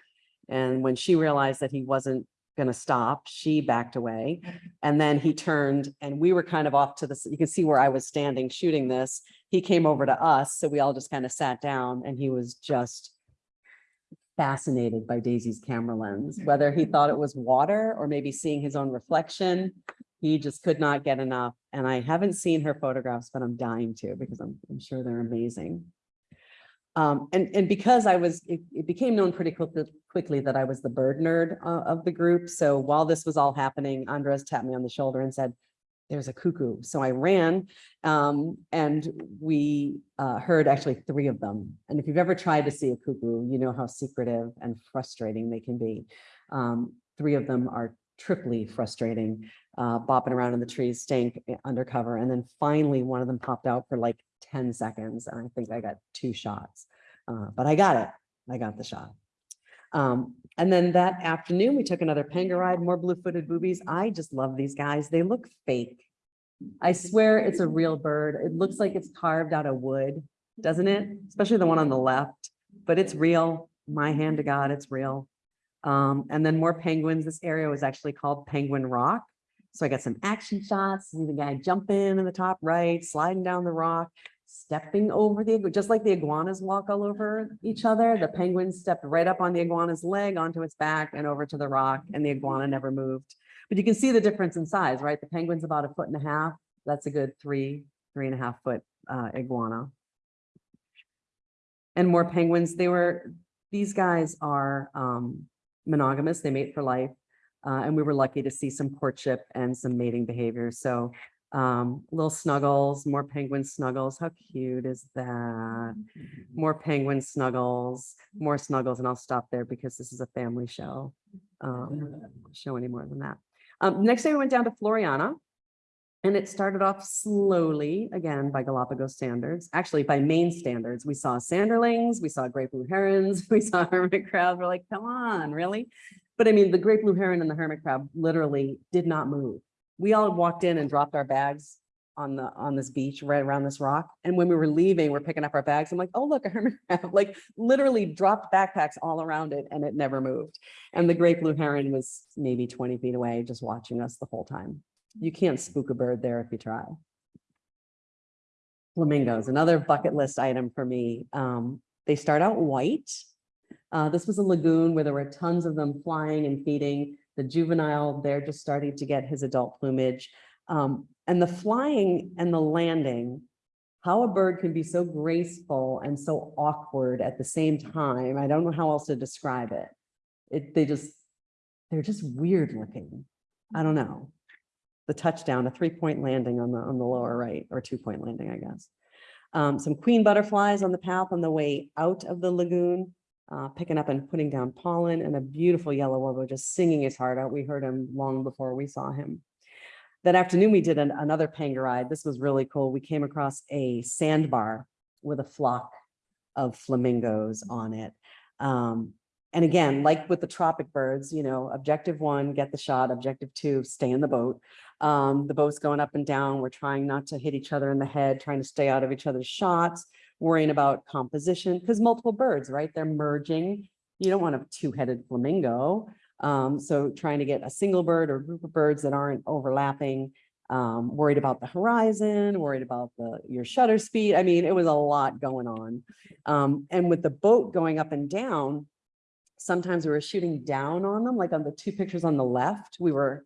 And when she realized that he wasn't going to stop. She backed away. And then he turned and we were kind of off to the, you can see where I was standing shooting this. He came over to us. So we all just kind of sat down and he was just fascinated by Daisy's camera lens, whether he thought it was water or maybe seeing his own reflection. He just could not get enough. And I haven't seen her photographs, but I'm dying to because I'm, I'm sure they're amazing. Um, and, and because I was, it, it became known pretty quickly, quickly that I was the bird nerd uh, of the group. So while this was all happening, Andres tapped me on the shoulder and said, there's a cuckoo. So I ran um, and we uh, heard actually three of them. And if you've ever tried to see a cuckoo, you know how secretive and frustrating they can be. Um, three of them are triply frustrating, uh, bopping around in the trees, staying undercover. And then finally, one of them popped out for like 10 seconds. And I think I got two shots, uh, but I got it. I got the shot. Um, and then that afternoon, we took another panga ride, more blue-footed boobies. I just love these guys. They look fake. I swear it's a real bird. It looks like it's carved out of wood, doesn't it? Especially the one on the left, but it's real. My hand to God, it's real. Um, and then more penguins. This area was actually called Penguin Rock. So I got some action shots, see the guy jumping in the top right, sliding down the rock, stepping over the, just like the iguanas walk all over each other, the penguin stepped right up on the iguana's leg onto its back and over to the rock and the iguana never moved. But you can see the difference in size, right? The penguin's about a foot and a half. That's a good three, three and a half foot uh, iguana. And more penguins. They were, these guys are um, monogamous. They mate for life. Uh, and we were lucky to see some courtship and some mating behavior. So um, little snuggles, more penguin snuggles. How cute is that? More penguin snuggles, more snuggles, and I'll stop there because this is a family show. Um, show any more than that. Um, next day we went down to Floreana. And it started off slowly, again, by Galapagos standards, actually by Maine standards. We saw sanderlings, we saw great blue herons, we saw hermit crabs. We're like, come on, really? But I mean, the great blue heron and the hermit crab literally did not move. We all walked in and dropped our bags on the, on this beach right around this rock. And when we were leaving, we're picking up our bags. I'm like, oh, look, a hermit crab, like literally dropped backpacks all around it and it never moved. And the great blue heron was maybe 20 feet away, just watching us the whole time. You can't spook a bird there if you try. Flamingos, another bucket list item for me. Um, they start out white. Uh, this was a lagoon where there were tons of them flying and feeding. The juvenile, they're just starting to get his adult plumage. Um, and the flying and the landing, how a bird can be so graceful and so awkward at the same time. I don't know how else to describe it. It, they just, they're just weird looking. I don't know. The touchdown, a three-point landing on the, on the lower right, or two-point landing, I guess. Um, some queen butterflies on the path on the way out of the lagoon, uh, picking up and putting down pollen, and a beautiful yellow warbler just singing his heart out. We heard him long before we saw him. That afternoon, we did an, another panga ride. This was really cool. We came across a sandbar with a flock of flamingos on it. Um, and again, like with the tropic birds, you know, objective one, get the shot, objective two, stay in the boat. Um, the boat's going up and down. We're trying not to hit each other in the head, trying to stay out of each other's shots, worrying about composition, because multiple birds, right? They're merging. You don't want a two-headed flamingo. Um, so trying to get a single bird or group of birds that aren't overlapping, um, worried about the horizon, worried about the your shutter speed. I mean, it was a lot going on. Um, and with the boat going up and down, sometimes we were shooting down on them, like on the two pictures on the left, we were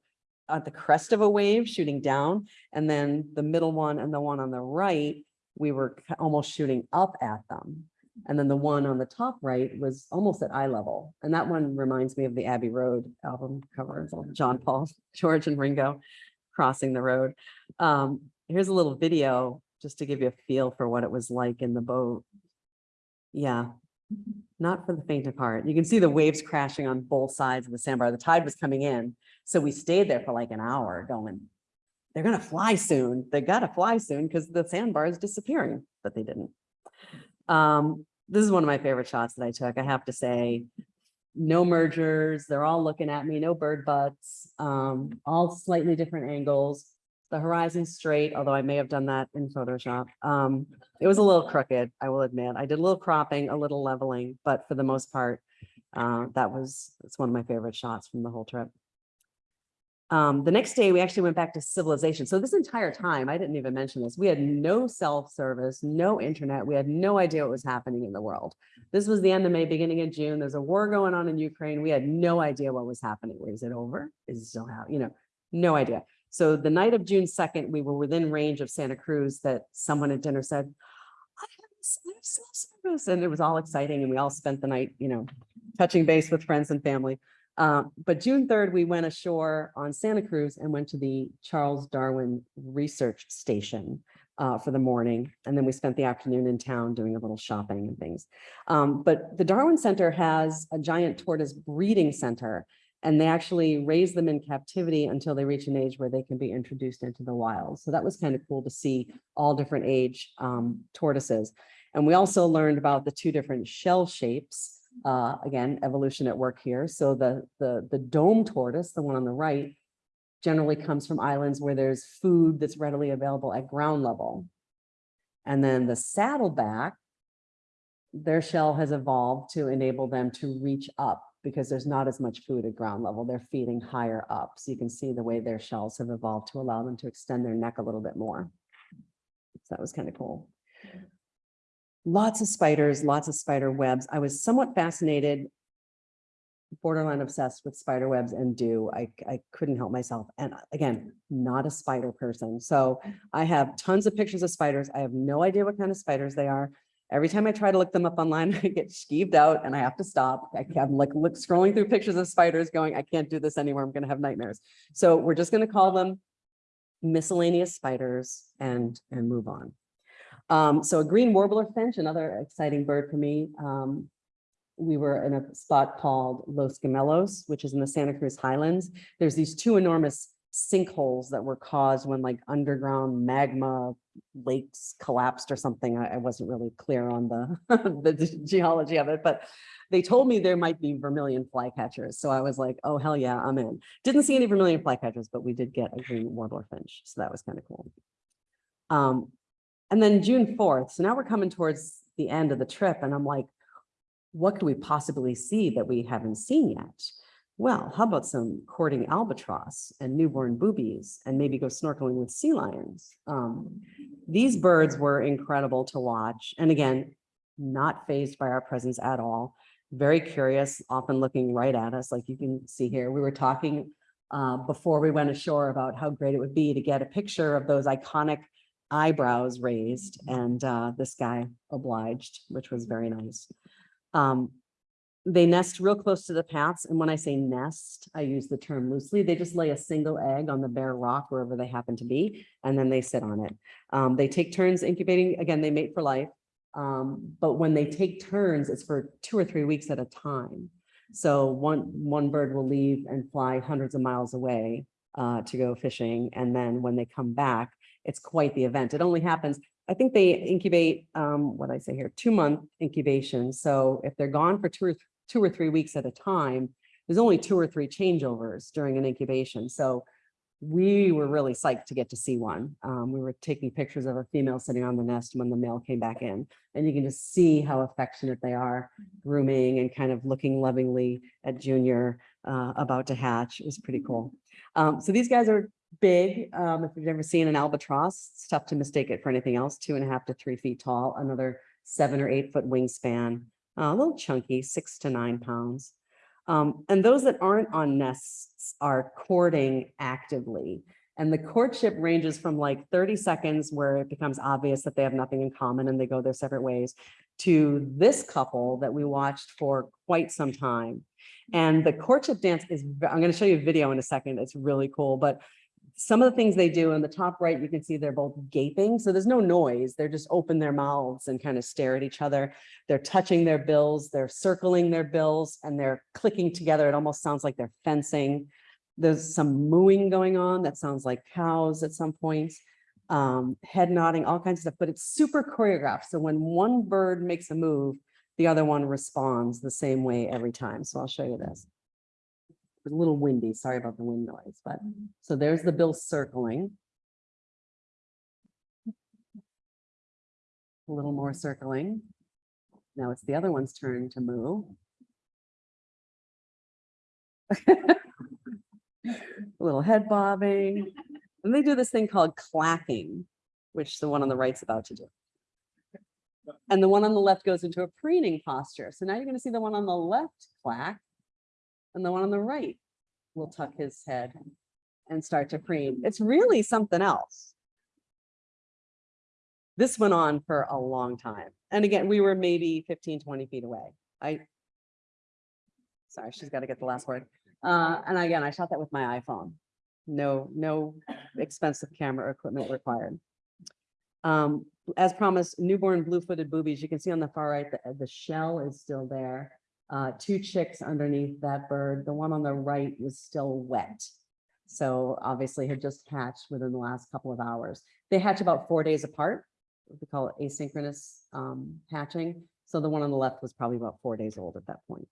at the crest of a wave shooting down, and then the middle one and the one on the right, we were almost shooting up at them. And then the one on the top right was almost at eye level. And that one reminds me of the Abbey Road album cover, John Paul, George and Ringo crossing the road. Um, here's a little video just to give you a feel for what it was like in the boat. Yeah, not for the faint of heart. You can see the waves crashing on both sides of the sandbar. The tide was coming in. So we stayed there for like an hour going, they're gonna fly soon. They gotta fly soon because the sandbar is disappearing, but they didn't. Um, this is one of my favorite shots that I took, I have to say. No mergers, they're all looking at me, no bird butts, um, all slightly different angles. The horizon straight, although I may have done that in Photoshop. Um, it was a little crooked, I will admit. I did a little cropping, a little leveling, but for the most part, uh, that was, it's one of my favorite shots from the whole trip. Um, the next day, we actually went back to civilization. So this entire time, I didn't even mention this, we had no self-service, no internet. We had no idea what was happening in the world. This was the end of May, beginning of June. There's a war going on in Ukraine. We had no idea what was happening. Is it over? Is it still how, you know, no idea. So the night of June 2nd, we were within range of Santa Cruz that someone at dinner said, I have s- I have cell service. And it was all exciting. And we all spent the night, you know, touching base with friends and family. Uh, but June 3rd, we went ashore on Santa Cruz and went to the Charles Darwin Research Station uh, for the morning. And then we spent the afternoon in town doing a little shopping and things. Um, but the Darwin Center has a giant tortoise breeding center. And they actually raise them in captivity until they reach an age where they can be introduced into the wild. So that was kind of cool to see all different age um, tortoises. And we also learned about the two different shell shapes Uh, again, evolution at work here. So the, the, the dome tortoise, the one on the right, generally comes from islands where there's food that's readily available at ground level. And then the saddleback, their shell has evolved to enable them to reach up because there's not as much food at ground level. They're feeding higher up. So you can see the way their shells have evolved to allow them to extend their neck a little bit more. So that was kind of cool. Lots of spiders, lots of spider webs. I was somewhat fascinated, borderline obsessed with spider webs and dew. I, I couldn't help myself. And uh, again, not a spider person. So I have tons of pictures of spiders. I have no idea what kind of spiders they are. Every time I try to look them up online, I get skeeved out and I have to stop. I- I'm like look, scrolling through pictures of spiders going, I can't do this anymore. I'm gonna have nightmares. So we're just gonna call them miscellaneous spiders and, and move on. Um, so a green warbler finch, another exciting bird for me. Um, we were in a spot called Los Gemelos, which is in the Santa Cruz Highlands. There's these two enormous sinkholes that were caused when like underground magma lakes collapsed or something. I, I wasn't really clear on the, the geology of it, but they told me there might be vermilion flycatchers. So I was like, oh, hell yeah, I'm in. Didn't see any vermilion flycatchers, but we did get a green warbler finch. So that was kind of cool. Um, and then June 4th. So now we're coming towards the end of the trip and I'm like, what could we possibly see that we haven't seen yet? Well, how about some courting albatross and newborn boobies and maybe go snorkeling with sea lions? Um, these birds were incredible to watch. And again, not phased by our presence at all. Very curious, often looking right at us, like you can see here. We were talking uh, before we went ashore about how great it would be to get a picture of those iconic eyebrows raised and uh, this guy obliged, which was very nice. Um, they nest real close to the paths. And when I say nest, I use the term loosely. They just lay a single egg on the bare rock wherever they happen to be, and then they sit on it. Um, they take turns incubating. Again, they mate for life. Um, but when they take turns, it's for two or three weeks at a time. So one, one bird will leave and fly hundreds of miles away uh, to go fishing. And then when they come back, it's quite the event. It only happens, I think they incubate, um, what I say here, two month incubation. So if they're gone for two or, two or three weeks at a time, there's only two or three changeovers during an incubation. So we were really psyched to get to see one. Um, we were taking pictures of a female sitting on the nest when the male came back in. And you can just see how affectionate they are, grooming and kind of looking lovingly at Junior uh, about to hatch. It was pretty cool. Um, so these guys are big. Um, if you've ever seen an albatross, it's tough to mistake it for anything else. Two and a half to three feet tall, another seven or eight foot wingspan, uh, a little chunky, six to nine pounds. Um, and those that aren't on nests are courting actively. And the courtship ranges from like 30 seconds where it becomes obvious that they have nothing in common and they go their separate ways to this couple that we watched for quite some time. And the courtship dance is, I'm going to show you a video in a second. It's really cool, but some of the things they do in the top right, you can see they're both gaping. So there's no noise. They're just open their mouths and kind of stare at each other. They're touching their bills, they're circling their bills and they're clicking together. It almost sounds like they're fencing. There's some mooing going on that sounds like cows at some point, Um, head nodding, all kinds of stuff, but it's super choreographed. So when one bird makes a move, the other one responds the same way every time. So I'll show you this. A little windy, sorry about the wind noise, but mm-hmm. so there's the bill circling. A little more circling. Now it's the other one's turn to move. A little head bobbing. And they do this thing called clacking, which the one on the right's about to do. And the one on the left goes into a preening posture. So now you're gonna see the one on the left clack. And the one on the right will tuck his head and start to preen. It's really something else. This went on for a long time. And again, we were maybe 15, 20 feet away. I. Sorry, she's got to get the last word. Uh, and again, I shot that with my iPhone. No, no expensive camera equipment required. Um, as promised, newborn blue-footed boobies, you can see on the far right, the, the shell is still there. Uh, two chicks underneath that bird. The one on the right was still wet. So obviously had just hatched within the last couple of hours. They hatch about four days apart. We call it asynchronous um, hatching. So the one on the left was probably about four days old at that point.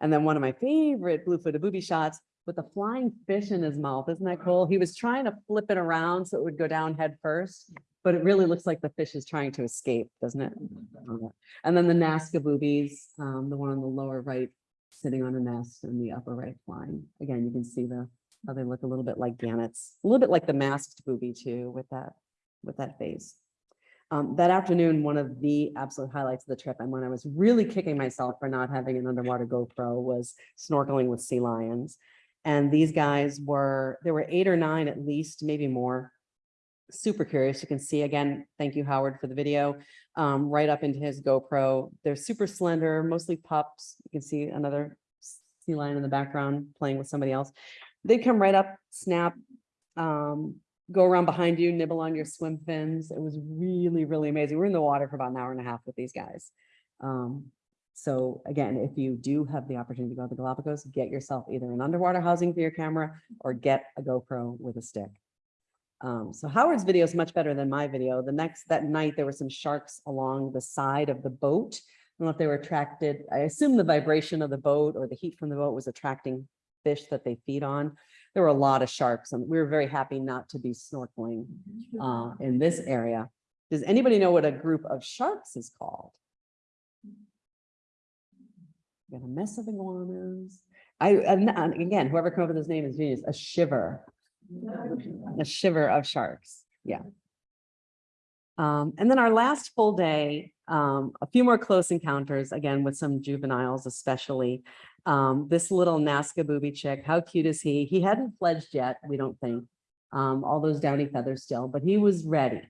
And then one of my favorite blue-footed booby shots with a flying fish in his mouth. Isn't that cool? He was trying to flip it around so it would go down head first, but it really looks like the fish is trying to escape, doesn't it? And then the Nazca boobies, um, the one on the lower right, sitting on a nest and the upper right flying. Again, you can see the, how they look a little bit like gannets, a little bit like the masked booby too, with that, with that face. Um, that afternoon, one of the absolute highlights of the trip and when I was really kicking myself for not having an underwater GoPro was snorkeling with sea lions. And these guys were, there were eight or nine at least, maybe more. Super curious. You can see again, thank you, Howard, for the video, um, right up into his GoPro. They're super slender, mostly pups. You can see another sea lion in the background playing with somebody else. They come right up, snap, um, go around behind you, nibble on your swim fins. It was really, really amazing. We're in the water for about an hour and a half with these guys. Um, so again, if you do have the opportunity to go to the Galapagos, get yourself either an underwater housing for your camera or get a GoPro with a stick. Um, so Howard's video is much better than my video. The next, that night, there were some sharks along the side of the boat. I don't know if they were attracted, I assume the vibration of the boat or the heat from the boat was attracting fish that they feed on. There were a lot of sharks and we were very happy not to be snorkeling uh, in this area. Does anybody know what a group of sharks is called? Got a mess of iguanas. I, and again, whoever came up with this name is genius, a shiver. A shiver of sharks, yeah. Um, and then our last full day, um, a few more close encounters, again, with some juveniles especially. Um, this little Nazca booby chick, how cute is he? He hadn't fledged yet, we don't think. Um, all those downy feathers still, but he was ready.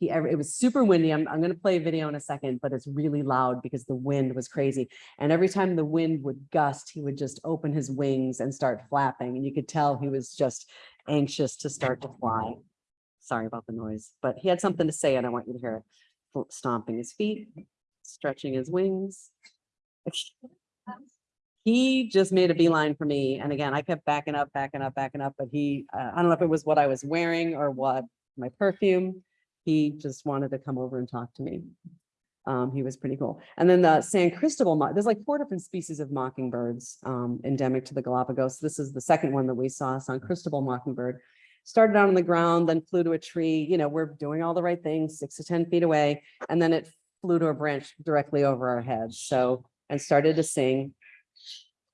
He, it was super windy. I'm, I'm gonna play a video in a second, but it's really loud because the wind was crazy. And every time the wind would gust, he would just open his wings and start flapping. And you could tell he was just anxious to start to fly. Sorry about the noise, but he had something to say and I want you to hear it. Stomping his feet, stretching his wings. He just made a beeline for me. And again, I kept backing up, backing up, backing up, but he, uh, I don't know if it was what I was wearing or what, my perfume. He just wanted to come over and talk to me. Um, he was pretty cool. And then the San Cristobal, there's like four different species of mockingbirds um, endemic to the Galapagos. This is the second one that we saw, San Cristobal mockingbird. Started out on the ground, then flew to a tree. You know, we're doing all the right things, six to 10 feet away. And then it flew to a branch directly over our heads. So, and started to sing.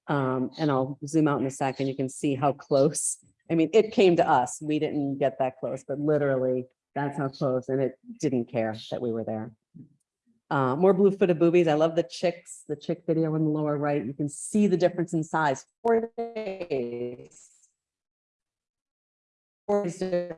Um, and I'll zoom out in a second. You can see how close. I mean, it came to us. We didn't get that close, but literally that's how close and it didn't care that we were there. Uh, more blue-footed boobies. I love the chicks, the chick video in the lower right. You can see the difference in size. Four days. Four days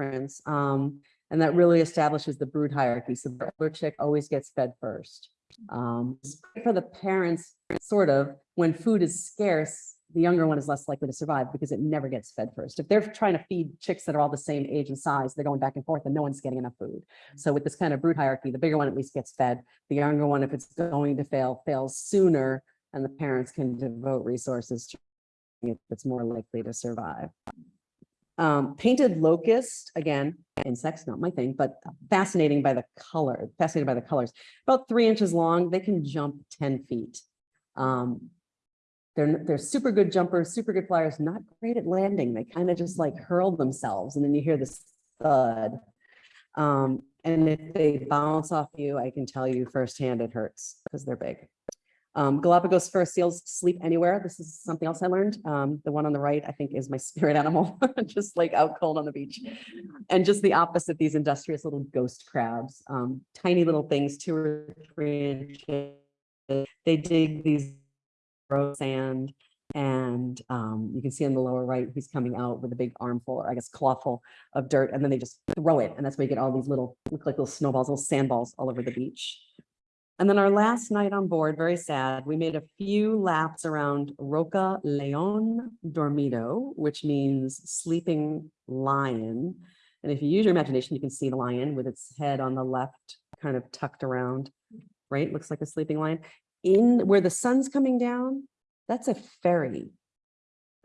difference. Um, and that really establishes the brood hierarchy. So the older chick always gets fed first. Um, for the parents, sort of, when food is scarce, the younger one is less likely to survive because it never gets fed first. If they're trying to feed chicks that are all the same age and size, they're going back and forth and no one's getting enough food. So with this kind of brood hierarchy, the bigger one at least gets fed. The younger one, if it's going to fail, fails sooner and the parents can devote resources to it that's more likely to survive. Um, painted locust, again, insects, not my thing, but fascinating by the color, fascinated by the colors. About three inches long, they can jump 10 feet. Um, they're, they're super good jumpers, super good flyers, not great at landing. They kind of just like hurl themselves and then you hear this thud. Um, and if they bounce off you, I can tell you firsthand it hurts because they're big. Um, Galapagos fur seals sleep anywhere. This is something else I learned. Um, the one on the right, I think is my spirit animal, just like out cold on the beach. And just the opposite, these industrious little ghost crabs, um, tiny little things, two or three inches. They dig these sand and um, you can see in the lower right, he's coming out with a big armful, or I guess clawful of dirt, and then they just throw it. And that's where you get all these little, look like little snowballs, little sandballs all over the beach. And then our last night on board, very sad, we made a few laps around Roca León Dormido, which means sleeping lion. And if you use your imagination, you can see the lion with its head on the left, kind of tucked around, right? Looks like a sleeping lion. In where the sun's coming down, that's a ferry.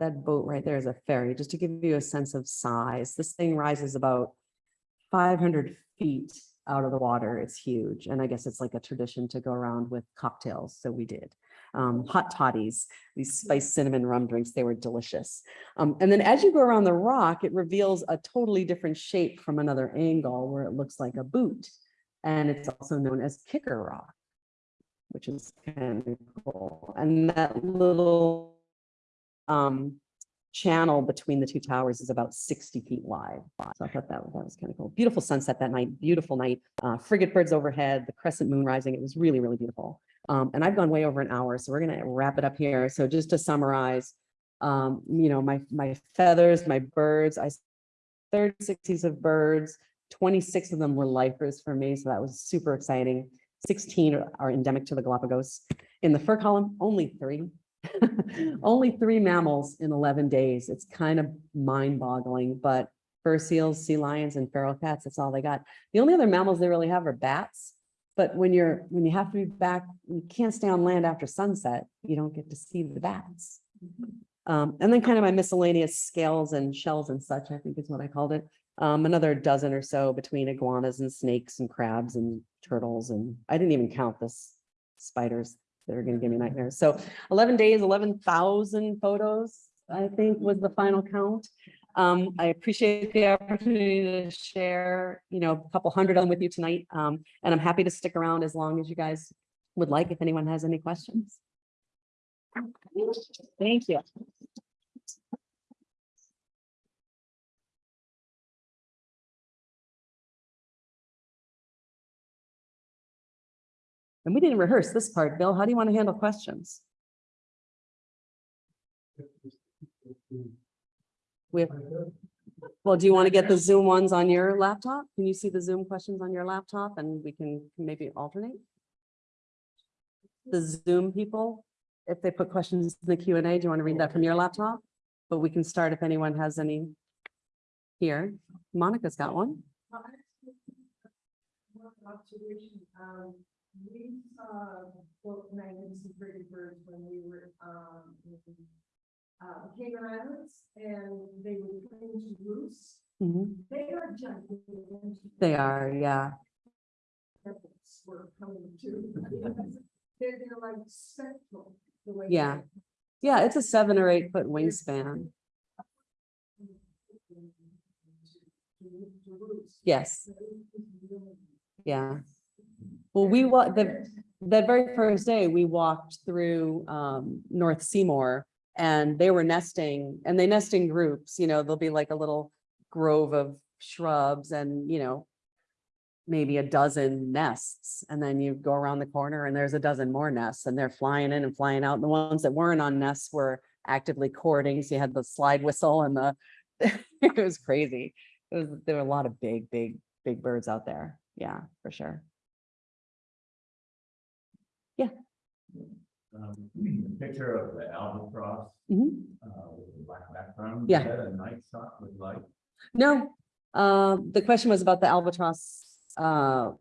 That boat right there is a ferry, just to give you a sense of size. This thing rises about 500 feet out of the water. It's huge. And I guess it's like a tradition to go around with cocktails. So we did. Um, hot toddies, these spiced cinnamon rum drinks, they were delicious. Um, and then as you go around the rock, it reveals a totally different shape from another angle where it looks like a boot. And it's also known as kicker rock, which is kind of cool. And that little um, channel between the two towers is about 60 feet wide. So I thought that, that was kind of cool. Beautiful sunset that night, beautiful night, uh, frigate birds overhead, the crescent moon rising. It was really, really beautiful. Um, and I've gone way over an hour, so we're gonna wrap it up here. So just to summarize, um, you know, my, my feathers, my birds, I 36 species of birds, 26 of them were lifers for me, so that was super exciting. 16 are- endemic to the Galapagos. In the fur column, only three. Only three mammals in 11 days. It's kind of mind boggling, but fur seals, sea lions and feral cats, that's all they got. The only other mammals they really have are bats. But when you're, when you have to be back, you can't stay on land after sunset, you don't get to see the bats. Um, and then kind of my miscellaneous scales and shells and such, I think is what I called it. Um, another dozen or so between iguanas and snakes and crabs and turtles. And I didn't even count this spiders that are gonna give me nightmares. So eleven days, eleven thousand photos, I think was the final count. Um, I appreciate the opportunity to share, you know, a couple hundred of them with you tonight. Um, and I'm happy to stick around as long as you guys would like, if anyone has any questions. Thank you. And we didn't rehearse this part. Bill, how do you want to handle questions? We have, well, do you want to get the Zoom ones on your laptop? Can you see the Zoom questions on your laptop and we can maybe alternate? The Zoom people, if they put questions in the Q and A, do you want to read that from your laptop? But we can start if anyone has any here. Monica's got one. One observation, um, we saw both magnificent frigate birds when we were, um, in, uh, Cayman Islands, and they were playing to roost. Mhm. They are giant. They are, yeah. Were coming to. They're, they're like spectral, the way. Yeah. Yeah, it's a seven or eight foot wingspan. Yes. Yeah. Well, we wa, the, that very first day, we walked through um North Seymour and they were nesting and they nest in groups, you know, there'll be like a little grove of shrubs and, you know, maybe a dozen nests and then you go around the corner and there's a dozen more nests and they're flying in and flying out. And the ones that weren't on nests were actively courting. So you had the slide whistle and the, it was crazy. It was, there were a lot of big, big, big birds out there. Yeah, for sure. Um, picture of the albatross, Mhm. uh, with the black background. Yeah. Is that a night shot with light? No, uh, the question was about the albatross, uh,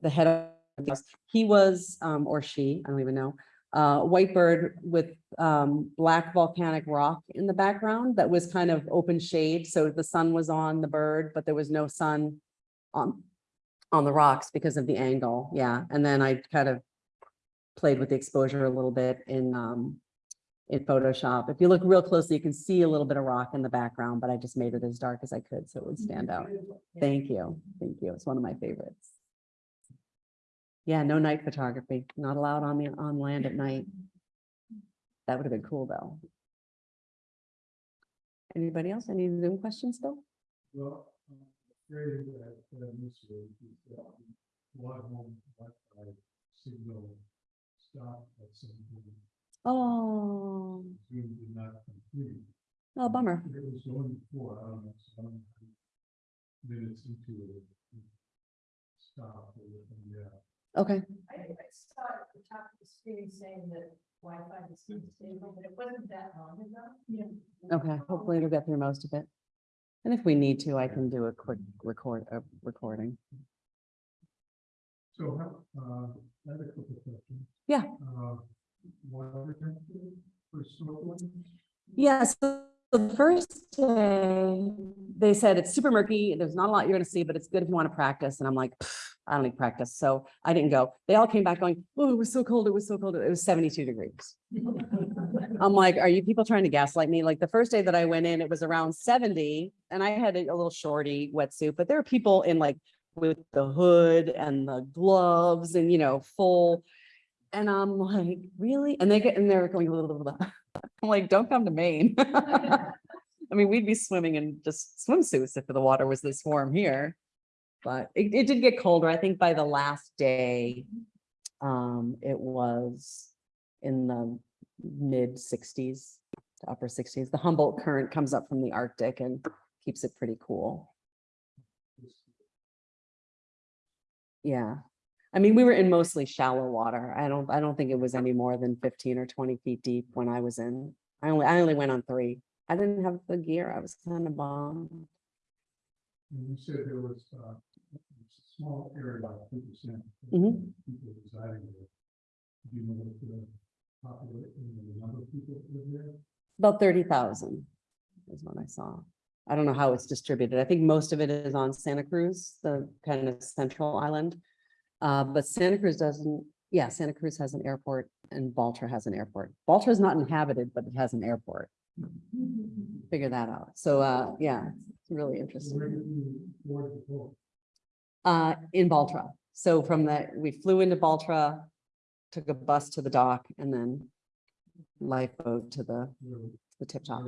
the head of, he was, um, or she, I don't even know. Uh, white bird with, um, black volcanic rock in the background that was kind of open shade, so the sun was on the bird, but there was no sun on, on the rocks because of the angle, yeah, and then I kind of played with the exposure a little bit in, um, in Photoshop. If you look real closely, you can see a little bit of rock in the background, but I just made it as dark as I could so it would stand out. Thank you. Thank you. It's one of my favorites. Yeah, no night photography, not allowed on the, on land at night. That would have been cool, though. Anybody else? Any Zoom questions still? Well, signal stop at some point, Oh, Zoom did not complete. oh, bummer. It was going before, I don't know, some minutes into it. it Stop, yeah. Okay, I, I saw at the top of the screen saying that Wi-Fi is unstable, but it wasn't that long ago. Yeah. okay. Hopefully it'll get through most of it. And if we need to, I can do a quick record, a recording. So, how, uh, I have a couple of questions. Yeah. Uh, water temperature for snorkeling? Yes, so the first day, they said it's super murky, there's not a lot you're gonna see, but it's good if you want to practice, and I'm like, i don't need practice so I didn't go. They all came back going, oh, it was so cold, it was so cold. It was seventy-two degrees. I'm like, are you people trying to gaslight me? Like the first day that I went in, it was around seventy and I had a a little shorty wetsuit, but there are people in like with the hood and the gloves and, you know, full. And I'm like, really? And they get, and they're going, blah, blah, blah. I'm like, don't come to Maine. I mean, we'd be swimming in just swimsuits if the water was this warm here. But it, it did get colder. I think by the last day, um, it was in the mid sixties to upper sixties. The Humboldt current comes up from the Arctic and keeps it pretty cool. Yeah. I mean, we were in mostly shallow water. I don't, I don't think it was any more than fifteen or twenty feet deep when I was in. I only, I only went on three. I didn't have the gear. I was kind of. And you said there was, uh, a small area, about two percent. Mhm. People residing there. Do you know what the population, the number of people that live there? About thirty thousand is what I saw. I don't know how it's distributed. I think most of it is on Santa Cruz, the kind of central island. Uh, but Santa Cruz doesn't, yeah, Santa Cruz has an airport and Baltra has an airport. Baltra is not inhabited, but it has an airport. Figure that out. So, uh, yeah, it's really interesting. Uh, in Baltra. So from the, we flew into Baltra, took a bus to the dock and then lifeboat to the, Where the tip top.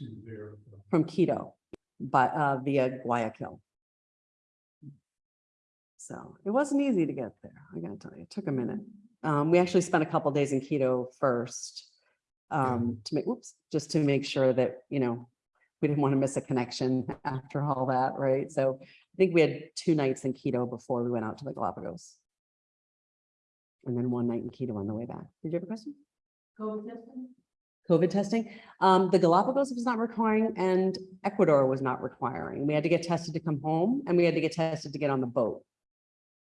Where was your flight to there? from Quito, but uh via Guayaquil. So it wasn't easy to get there. I gotta tell you, it took a minute. Um, we actually spent a couple days in Quito first. Um, to make, whoops, just to make sure that, you know, we didn't want to miss a connection after all that, right? So I think we had two nights in Quito before we went out to the Galapagos. And then one night in Quito on the way back. Did you have a question? COVID testing? COVID testing. Um, the Galapagos was not requiring and Ecuador was not requiring. We had to get tested to come home and we had to get tested to get on the boat.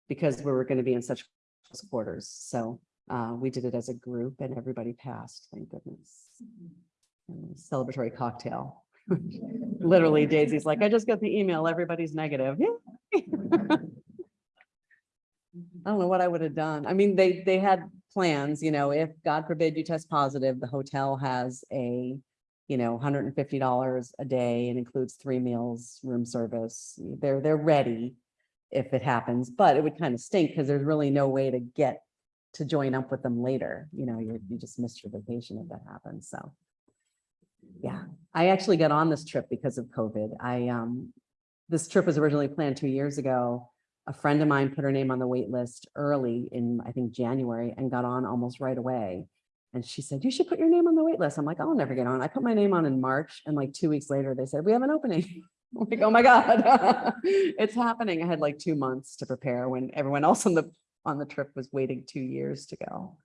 Because we were gonna be in such close quarters. So, uh, we did it as a group and everybody passed, thank goodness. Celebratory cocktail. Literally Daisy's like, I just got the email, everybody's negative. I don't know what I would have done. I mean, they, they had plans, you know, if God forbid you test positive, the hotel has a, you know, hundred and fifty dollars a day and includes three meals, room service. They're, they're ready if it happens, but it would kind of stink because there's really no way to get to join up with them later. You know, you, you just missed your vacation if that happens. So. Yeah, I actually got on this trip because of COVID. I, um, this trip was originally planned two years ago a friend of mine put her name on the wait list early in, I think, January and got on almost right away. And she said, you should put your name on the wait list. I'm like, I'll never get on. I put my name on in March and like two weeks later, they said, we have an opening. I'm like, oh my God, it's happening. I had like two months to prepare when everyone else on the, on the trip was waiting two years to go.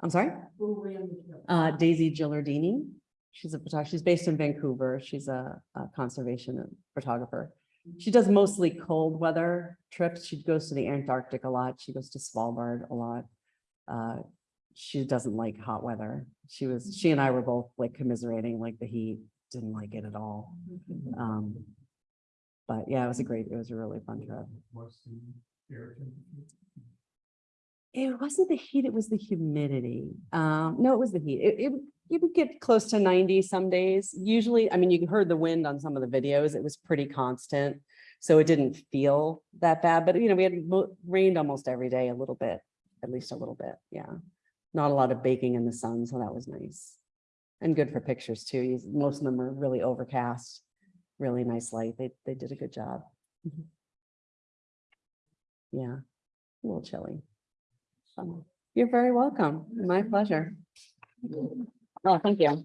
I'm sorry, uh, Daisy Gilardini. She's a photographer. She's based in Vancouver. She's a, a conservation photographer. She does mostly cold weather trips. She goes to the Antarctic a lot. She goes to Svalbard a lot. Uh, she doesn't like hot weather. She was, she and I were both like commiserating, like the heat, didn't like it at all. Um, but yeah, it was a great, it was a really fun trip. What's the air temperature? It wasn't the heat, it was the humidity. Um, no, it was the heat. It, it, it would get close to ninety some days. Usually, I mean, you heard the wind on some of the videos. It was pretty constant. So it didn't feel that bad, but you know, we had rained almost every day a little bit, at least a little bit. Yeah. Not a lot of baking in the sun, so that was nice. And good for pictures too. Most of them are really overcast, really nice light. They, they did a good job. Mhm. Yeah, a little chilly. You're very welcome. My pleasure. Oh, thank you.